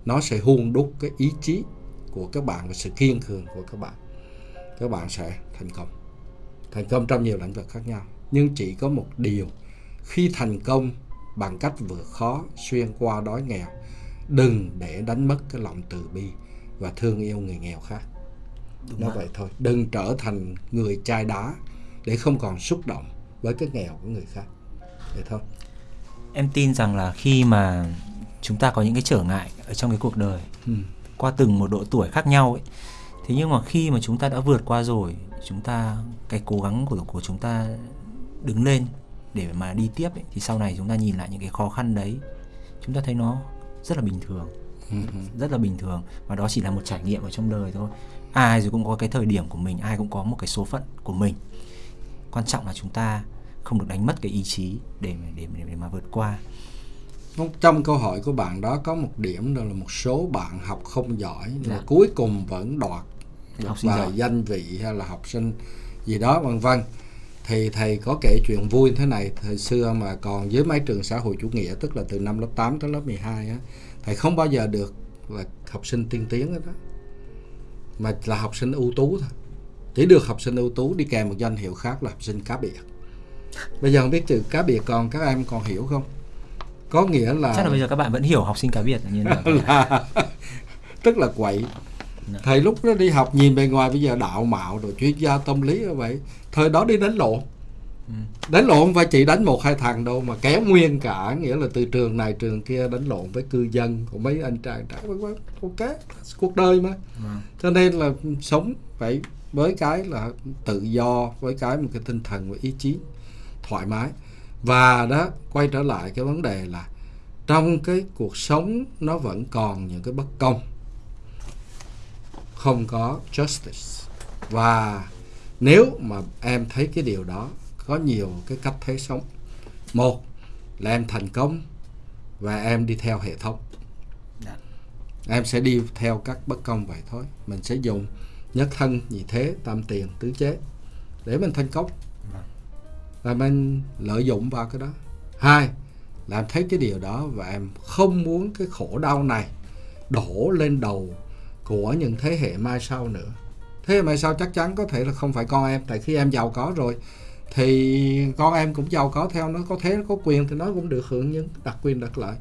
nó sẽ hun đúc cái ý chí của các bạn và sự kiên cường của các bạn. Các bạn sẽ thành công thành công trong nhiều lĩnh vực khác nhau. Nhưng chỉ có một điều. Khi thành công bằng cách vượt khó xuyên qua đói nghèo đừng để đánh mất cái lòng từ bi và thương yêu người nghèo khác. Đúng nó vậy thôi. Đừng trở thành người chai đá để không còn xúc động với cái nghèo của người khác. Vậy thôi. Em tin rằng là khi mà chúng ta có những cái trở ngại ở trong cái cuộc đời ừ. qua từng một độ tuổi khác nhau ấy thế nhưng mà khi mà chúng ta đã vượt qua rồi chúng ta cái cố gắng của của chúng ta đứng lên để mà đi tiếp ấy, thì sau này chúng ta nhìn lại những cái khó khăn đấy chúng ta thấy nó rất là bình thường. Ừ, rất là bình thường. Và đó chỉ là một trải nghiệm ở trong đời thôi. Ai rồi cũng có cái thời điểm của mình ai cũng có một cái số phận của mình. Quan trọng là chúng ta không được đánh mất cái ý chí để để để, để mà vượt qua. Trong câu hỏi của bạn đó có một điểm đó là một số bạn học không giỏi nhưng Dạ. mà cuối cùng vẫn đoạt Học sinh giỏi. danh vị hay là học sinh gì đó vân vân. Thì thầy có kể chuyện vui thế này. Thời xưa mà còn dưới mái trường xã hội chủ nghĩa tức là từ năm lớp 8 tới lớp 12 á thầy không bao giờ được là học sinh tiên tiến hết đó mà là học sinh ưu tú thôi. Chỉ được học sinh ưu tú đi kèm một danh hiệu khác là học sinh cá biệt. Bây giờ không biết chữ cá biệt còn các em còn hiểu không? Có nghĩa là chắc là bây giờ các bạn vẫn hiểu học sinh cá biệt là <laughs> là tức là quậy. Thầy lúc đó đi học nhìn bề ngoài bây giờ đạo mạo rồi chuyên gia tâm lý như vậy. Thời đó đi đánh lộn. Ừ. đánh lộn phải chỉ đánh một hai thằng đâu mà kéo nguyên cả nghĩa là từ trường này trường kia đánh lộn với cư dân của mấy anh trai vân ok cuộc đời mà. Vâng. cho nên là sống phải với cái là tự do với cái một cái tinh thần và ý chí thoải mái. Và đó quay trở lại cái vấn đề là trong cái cuộc sống nó vẫn còn những cái bất công không có justice. Và nếu mà em thấy cái điều đó có nhiều cái cách thấy sống. Một là em thành công và em đi theo hệ thống. Dạ. em sẽ đi theo các bất công vậy thôi. Mình sẽ dùng nhất thân nhị thế tam tiền tứ chế để mình thành công. Vâng. và mình lợi dụng vào cái đó. Hai là em thấy cái điều đó và em không muốn cái khổ đau này đổ lên đầu của những thế hệ mai sau nữa thế hệ mai sau chắc chắn có thể là không phải con em tại khi em giàu có rồi thì con em cũng giàu có theo nó có thế nó có quyền thì nó cũng được hưởng những đặc quyền đặc lợi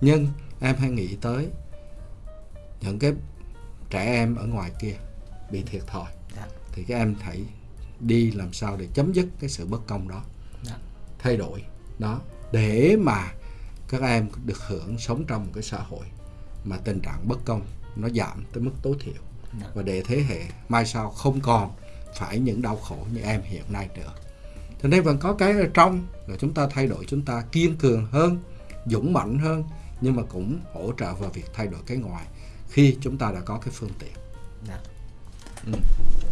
nhưng em hãy nghĩ tới những cái trẻ em ở ngoài kia bị thiệt thòi Dạ. thì các em hãy đi làm sao để chấm dứt cái sự bất công đó Dạ. thay đổi đó để mà các em được hưởng sống trong một cái xã hội mà tình trạng bất công nó giảm tới mức tối thiểu Dạ. và để thế hệ mai sau không còn phải những đau khổ như em hiện nay nữa cho nên vẫn có cái ở trong là chúng ta thay đổi chúng ta kiên cường hơn dũng mạnh hơn nhưng mà cũng hỗ trợ vào việc thay đổi cái ngoài khi chúng ta đã có cái phương tiện Dạ. Ừ.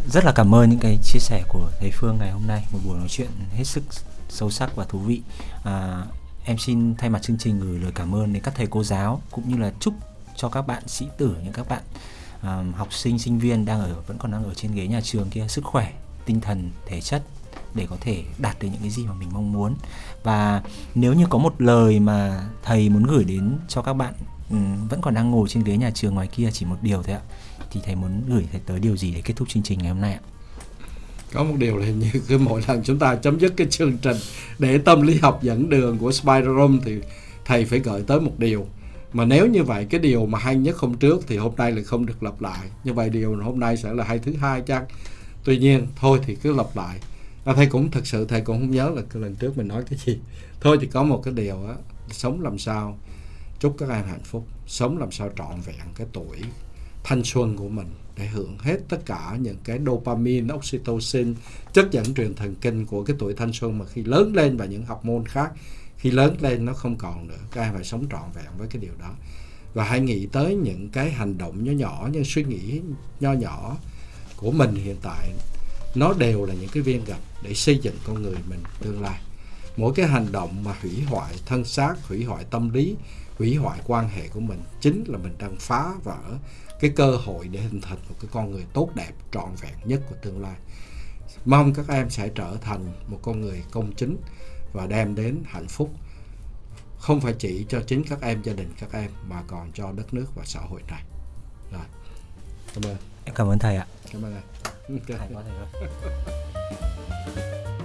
Rất là cảm ơn những cái chia sẻ của thầy Phương ngày hôm nay, một buổi nói chuyện hết sức sâu sắc và thú vị. À, em xin thay mặt chương trình gửi lời cảm ơn đến các thầy cô giáo cũng như là chúc cho các bạn sĩ tử những các bạn à, học sinh sinh viên đang ở vẫn còn đang ở trên ghế nhà trường kia sức khỏe, tinh thần, thể chất để có thể đạt được những cái gì mà mình mong muốn. Và nếu như có một lời mà thầy muốn gửi đến cho các bạn ừ, vẫn còn đang ngồi trên ghế nhà trường ngoài kia chỉ một điều thôi ạ thì thầy muốn gửi thầy tới điều gì để kết thúc chương trình ngày hôm nay ạ? có một điều là hình như cứ mỗi lần chúng ta chấm dứt cái chương trình để tâm lý học dẫn đường của Spider Room thì thầy phải gợi tới một điều mà nếu như vậy cái điều mà hay nhất hôm trước thì hôm nay là không được lặp lại. Như vậy điều hôm nay sẽ là hay thứ hai chăng? Tuy nhiên thôi thì cứ lặp lại. À, thầy cũng thực sự thầy cũng không nhớ là cái lần trước mình nói cái gì. <laughs> Thôi thì có một cái điều á sống làm sao chúc các em hạnh phúc. Sống làm sao trọn vẹn cái tuổi thanh xuân của mình để hưởng hết tất cả những cái dopamine, oxytocin, chất dẫn truyền thần kinh của cái tuổi thanh xuân mà khi lớn lên và những học môn khác khi lớn lên nó không còn nữa các em phải sống trọn vẹn với cái điều đó. Và hãy nghĩ tới những cái hành động nhỏ nhỏ, những suy nghĩ nho nhỏ của mình hiện tại. Nó đều là những cái viên gạch để xây dựng con người mình tương lai. Mỗi cái hành động mà hủy hoại thân xác, hủy hoại tâm lý, hủy hoại quan hệ của mình chính là mình đang phá vỡ cái cơ hội để hình thành một cái con người tốt đẹp, trọn vẹn nhất của tương lai. Mong các em sẽ trở thành một con người công chính và đem đến hạnh phúc không phải chỉ cho chính các em gia đình các em mà còn cho đất nước và xã hội này rồi cảm ơn Em cảm ơn thầy ạ. cảm ơn anh Hay quá thầy. <laughs>